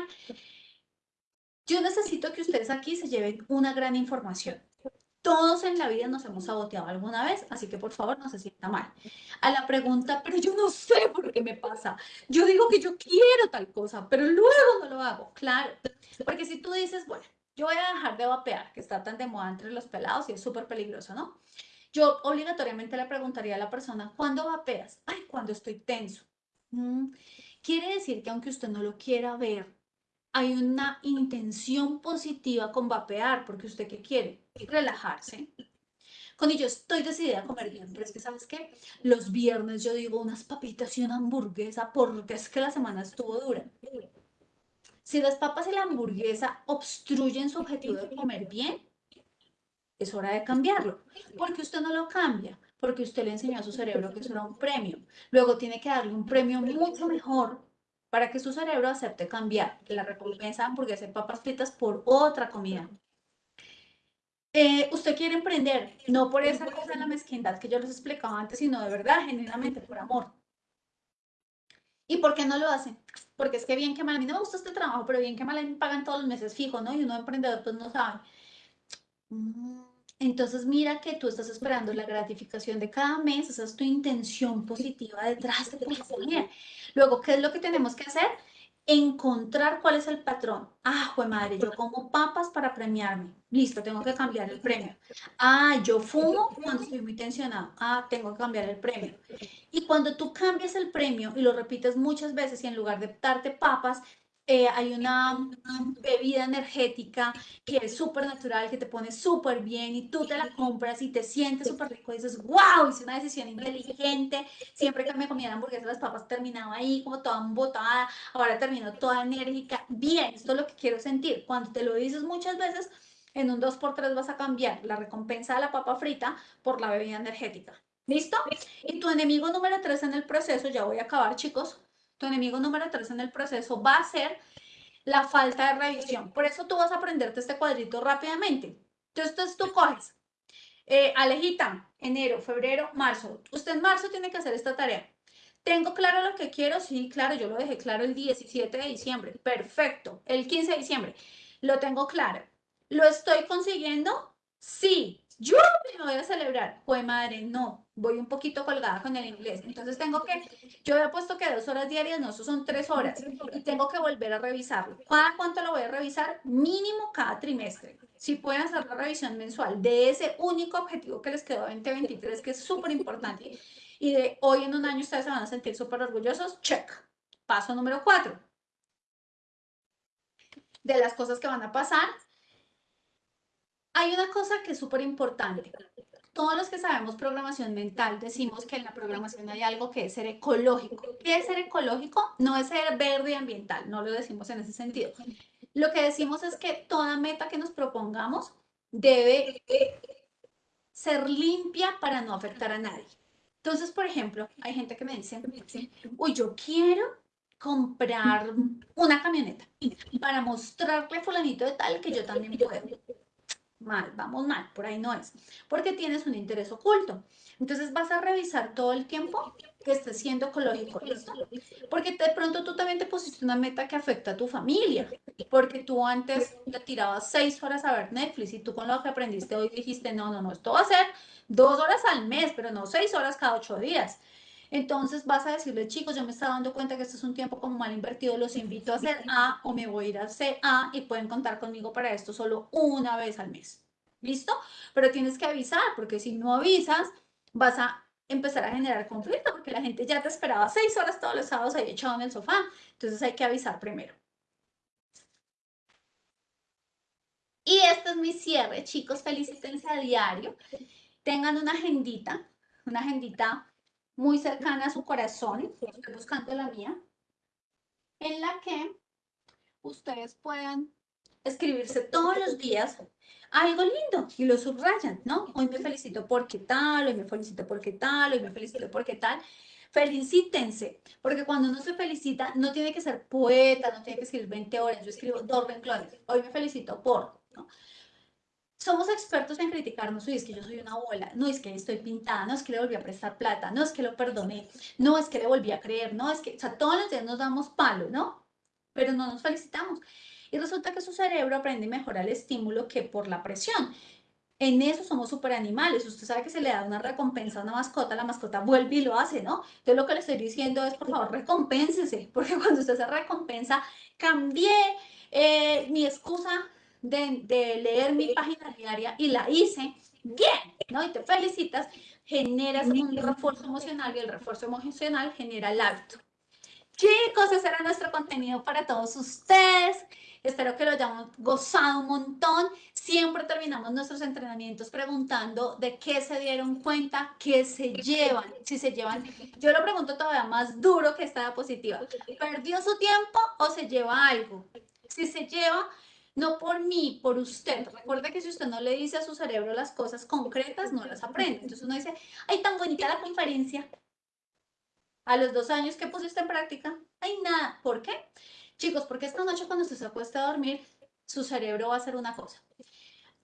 Yo necesito que ustedes aquí se lleven una gran información. Todos en la vida nos hemos saboteado alguna vez, así que por favor no se sienta mal. A la pregunta, pero yo no sé por qué me pasa. Yo digo que yo quiero tal cosa, pero luego no lo hago. Claro, porque si tú dices, bueno, yo voy a dejar de vapear, que está tan de moda entre los pelados y es súper peligroso, ¿no? Yo obligatoriamente le preguntaría a la persona, ¿cuándo vapeas? Ay, cuando estoy tenso. Mm, quiere decir que aunque usted no lo quiera ver, hay una intención positiva con vapear, porque usted qué quiere? Relajarse. Connie, yo estoy decidida a comer bien, pero es que, ¿sabes qué? Los viernes yo digo unas papitas y una hamburguesa porque es que la semana estuvo dura. Si las papas y la hamburguesa obstruyen su objetivo de comer bien, es hora de cambiarlo. Porque usted no lo cambia, porque usted le enseñó a su cerebro que eso era un premio. Luego tiene que darle un premio mucho mejor para que su cerebro acepte cambiar la recompensa de hamburguesa y papas fritas por otra comida. Eh, usted quiere emprender, no por esa cosa de la mezquindad que yo les explicaba antes, sino de verdad, genuinamente, por amor. ¿Y por qué no lo hace? Porque es que bien que mal, a mí no me gusta este trabajo, pero bien que mal me pagan todos los meses fijo, ¿no? Y uno emprendedor pues no sabe. Mm, Entonces mira que tú estás esperando la gratificación de cada mes, esa es tu intención positiva detrás de poner. Luego, ¿qué es lo que tenemos que hacer? Encontrar cuál es el patrón. Ah, jue madre, yo como papas para premiarme. Listo, tengo que cambiar el premio. Ah, yo fumo cuando estoy muy tensionado. Ah, tengo que cambiar el premio. Y cuando tú cambias el premio y lo repites muchas veces y en lugar de darte papas, eh, hay una bebida energética que es súper natural, que te pone súper bien y tú te la compras y te sientes súper rico y dices, wow, hice una decisión inteligente. Siempre que me comía la hamburguesa, las papas terminaba ahí como toda embotada, ahora termino toda enérgica. Bien, esto es lo que quiero sentir. Cuando te lo dices muchas veces, en un 2x3 vas a cambiar la recompensa de la papa frita por la bebida energética. ¿Listo? Y tu enemigo número 3 en el proceso, ya voy a acabar chicos, tu enemigo número 3 en el proceso va a ser la falta de revisión. Por eso tú vas a aprenderte este cuadrito rápidamente. Entonces tú coges, eh, Alejita, enero, febrero, marzo. Usted en marzo tiene que hacer esta tarea. ¿Tengo claro lo que quiero? Sí, claro, yo lo dejé claro el 17 de diciembre. Perfecto. El 15 de diciembre. Lo tengo claro. ¿Lo estoy consiguiendo? Sí. Yo me voy a celebrar. Pues madre, no. Voy un poquito colgada con el inglés. Entonces tengo que, yo había puesto que dos horas diarias, no, eso son tres horas. Y tengo que volver a revisarlo. ¿Cada cuánto lo voy a revisar? Mínimo cada trimestre. Si pueden hacer la revisión mensual de ese único objetivo que les quedó 2023, que es súper importante. Y de hoy en un año ustedes se van a sentir súper orgullosos. Check. Paso número cuatro. De las cosas que van a pasar, hay una cosa que es súper importante. Todos los que sabemos programación mental decimos que en la programación hay algo que es ser ecológico. ¿Qué es ser ecológico? No es ser verde y ambiental, no lo decimos en ese sentido. Lo que decimos es que toda meta que nos propongamos debe ser limpia para no afectar a nadie. Entonces, por ejemplo, hay gente que me dice, uy, yo quiero comprar una camioneta para mostrarle a fulanito de tal que yo también puedo mal, vamos mal, por ahí no es, porque tienes un interés oculto. Entonces vas a revisar todo el tiempo que estés siendo ecológico, ¿listo? Porque de pronto tú también te pusiste una meta que afecta a tu familia, porque tú antes le tirabas seis horas a ver Netflix y tú con lo que aprendiste hoy dijiste, no, no, no, esto va a ser dos horas al mes, pero no seis horas cada ocho días. Entonces vas a decirle, chicos, yo me estaba dando cuenta que este es un tiempo como mal invertido, los invito a hacer A o me voy a ir a hacer A y pueden contar conmigo para esto solo una vez al mes. ¿Listo? Pero tienes que avisar, porque si no avisas, vas a empezar a generar conflicto, porque la gente ya te esperaba seis horas todos los sábados ahí echado en el sofá. Entonces hay que avisar primero. Y este es mi cierre, chicos, felicítense a diario. Tengan una agendita, una agendita muy cercana a su corazón, estoy buscando la mía, en la que ustedes puedan escribirse todos los días algo lindo y lo subrayan, ¿no? Hoy me felicito porque tal, hoy me felicito porque tal, hoy me felicito porque tal. Felicítense, porque cuando uno se felicita, no tiene que ser poeta, no tiene que escribir 20 horas, yo escribo dos renglones, hoy me felicito por, ¿no? Somos expertos en criticarnos, uy, es que yo soy una abuela, no es que estoy pintada, no es que le volví a prestar plata, no es que lo perdoné, no es que le volví a creer, no es que, o sea, todos los días nos damos palo, ¿no? Pero no nos felicitamos. Y resulta que su cerebro aprende mejor al estímulo que por la presión. En eso somos super animales. Usted sabe que se le da una recompensa a una mascota, la mascota vuelve y lo hace, ¿no? Entonces lo que le estoy diciendo es, por favor, recompénsese, porque cuando usted se recompensa, cambié eh, mi excusa de, de, leer mi página diaria y la hice bien, ¿no? Y te felicitas, generas un refuerzo emocional y el refuerzo emocional genera el hábito. Chicos, ese era nuestro contenido para todos ustedes. Espero que lo hayamos gozado un montón. Siempre terminamos nuestros entrenamientos preguntando de qué se dieron cuenta, qué se llevan. Si se llevan, yo lo pregunto todavía más duro que esta diapositiva. ¿Perdió su tiempo o se lleva algo? Si se lleva, no por mí, por usted. Recuerda que si usted no le dice a su cerebro las cosas concretas, no las aprende. Entonces uno dice, ay, tan bonita la conferencia. A los dos años, ¿qué pusiste en práctica? Ay, nada. ¿Por qué? Chicos, porque esta noche cuando usted se acuesta a dormir, su cerebro va a hacer una cosa.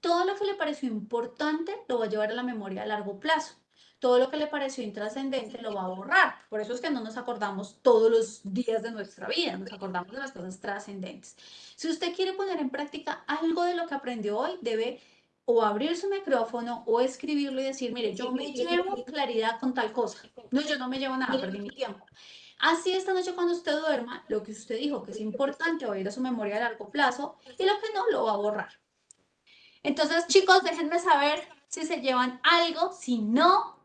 Todo lo que le pareció importante lo va a llevar a la memoria a largo plazo. Todo lo que le pareció intrascendente lo va a borrar. Por eso es que no nos acordamos todos los días de nuestra vida, nos acordamos de las cosas trascendentes. Si usted quiere poner en práctica algo de lo que aprendió hoy, debe o abrir su micrófono o escribirlo y decir, mire, yo me llevo claridad con tal cosa. No, yo no me llevo nada, perdí mi tiempo. Así esta noche cuando usted duerma, lo que usted dijo que es importante va a ir a su memoria a largo plazo y lo que no lo va a borrar. Entonces, chicos, déjenme saber si se llevan algo, si no,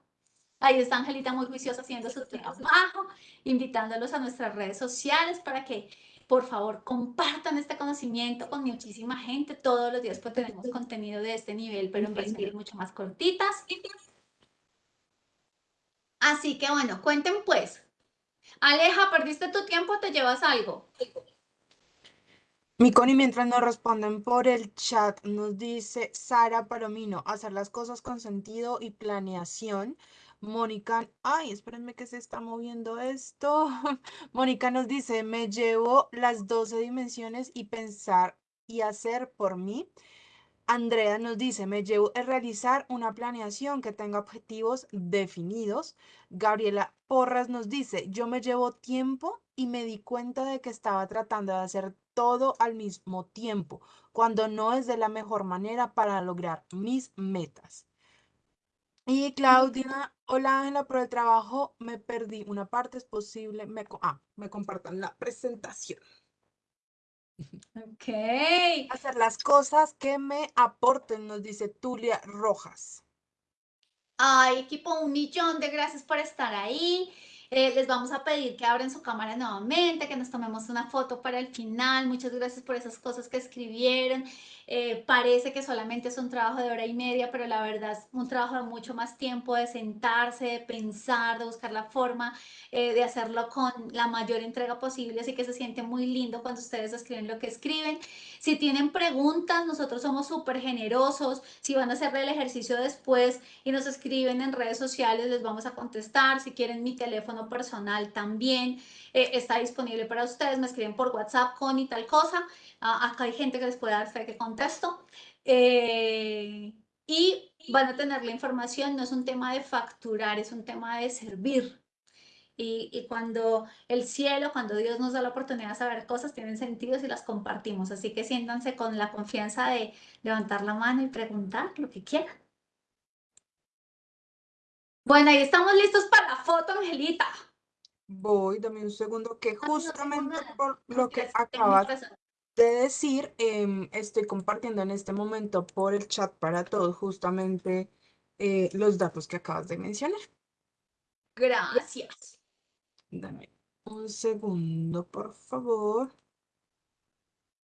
Ahí está Angelita muy juiciosa haciendo su trabajo, invitándolos a nuestras redes sociales para que por favor compartan este conocimiento con muchísima gente. Todos los días pues tenemos contenido de este nivel, pero en versiones mucho más cortitas. Así que bueno, cuenten pues. Aleja, ¿perdiste tu tiempo o te llevas algo? Mi Connie, mientras nos responden por el chat, nos dice Sara Palomino, hacer las cosas con sentido y planeación. Mónica, ay, espérenme que se está moviendo esto. Mónica nos dice, me llevo las 12 dimensiones y pensar y hacer por mí. Andrea nos dice, me llevo a realizar una planeación que tenga objetivos definidos. Gabriela Porras nos dice, yo me llevo tiempo y me di cuenta de que estaba tratando de hacer todo al mismo tiempo, cuando no es de la mejor manera para lograr mis metas. Y Claudia, hola Ángela, por el trabajo me perdí una parte, es posible, me, ah, me compartan la presentación. Ok. Hacer las cosas que me aporten, nos dice Tulia Rojas. Ay, equipo, un millón de gracias por estar ahí. Eh, les vamos a pedir que abran su cámara nuevamente, que nos tomemos una foto para el final. Muchas gracias por esas cosas que escribieron. Eh, parece que solamente es un trabajo de hora y media, pero la verdad es un trabajo de mucho más tiempo, de sentarse, de pensar, de buscar la forma eh, de hacerlo con la mayor entrega posible. Así que se siente muy lindo cuando ustedes escriben lo que escriben. Si tienen preguntas, nosotros somos súper generosos. Si van a hacer el ejercicio después y nos escriben en redes sociales, les vamos a contestar. Si quieren mi teléfono personal también eh, está disponible para ustedes. Me escriben por WhatsApp con y tal cosa. Ah, acá hay gente que les puede dar fe que contesto. Eh, y van a tener la información, no es un tema de facturar, es un tema de servir. Y, y, cuando el cielo, cuando Dios nos da la oportunidad de saber cosas, tienen sentido si las compartimos. Así que siéntanse con la confianza de levantar la mano y preguntar lo que quieran. Bueno, ahí estamos listos para la foto, Angelita. Voy, dame un segundo, que justamente por lo que acabas de decir, em, estoy compartiendo en este momento por el chat para todos justamente eh, los datos que acabas de mencionar. Gracias. Dame un segundo, por favor.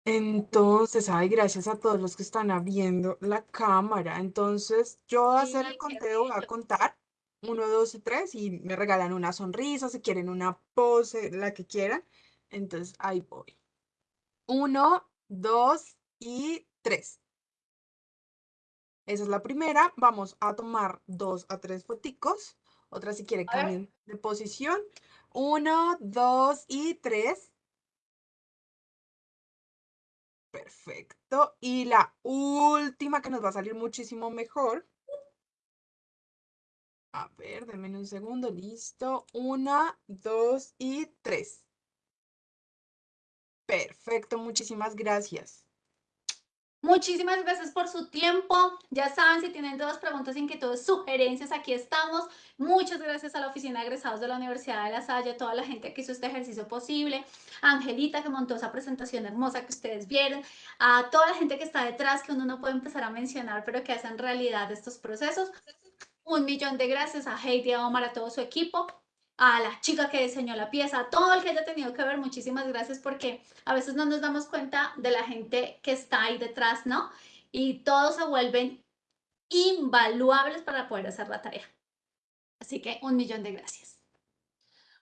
Entonces, ay, gracias a todos los que están abriendo la cámara. Entonces, yo voy a hacer el conteo, voy a contar. Uno, dos y tres, y me regalan una sonrisa, si quieren una pose, la que quieran. Entonces, ahí voy. Uno, dos y tres. Esa es la primera. Vamos a tomar dos a tres foticos. Otra si quiere cambien de posición. Uno, dos y tres. Perfecto. Y la última que nos va a salir muchísimo mejor. A ver, denme un segundo. Listo. Una, dos y tres. Perfecto, muchísimas gracias. Muchísimas gracias por su tiempo. Ya saben, si tienen dudas, preguntas, inquietudes, sugerencias, aquí estamos. Muchas gracias a la Oficina de Egresados de la Universidad de La Salle, a toda la gente que hizo este ejercicio posible, a Angelita que montó esa presentación hermosa que ustedes vieron, a toda la gente que está detrás, que uno no puede empezar a mencionar, pero que hacen realidad estos procesos. Un millón de gracias a Heidi, a Omar, a todo su equipo. a la chica que diseñó la pieza, a todo el que haya tenido que ver, muchísimas gracias porque a veces no nos damos cuenta de la gente que está ahí detrás, ¿no? Y todos se vuelven invaluables para poder hacer la tarea. Así que un millón de gracias.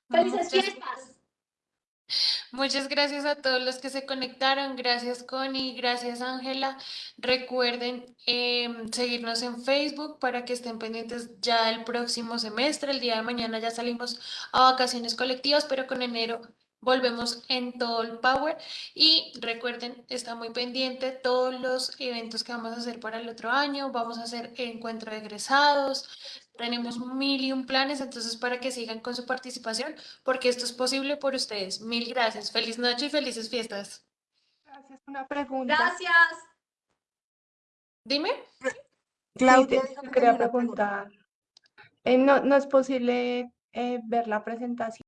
¡Felices fiestas! Muchas gracias a todos los que se conectaron. Gracias, Connie. Gracias, Ángela. Recuerden em, seguirnos en Facebook para que estén pendientes ya del próximo semestre. El día de mañana ya salimos a vacaciones colectivas, pero con enero volvemos en todo el power. Y recuerden, está muy pendiente todos los eventos que vamos a hacer para el otro año. Vamos a hacer encuentro de egresados. Tenemos mil y un planes, entonces para que sigan con su participación, porque esto es posible por ustedes. Mil gracias. Feliz noche y felices fiestas. Gracias. Una pregunta. Gracias. Dime. Claudia te que quería preguntar. Eh, no, no es posible eh, ver la presentación.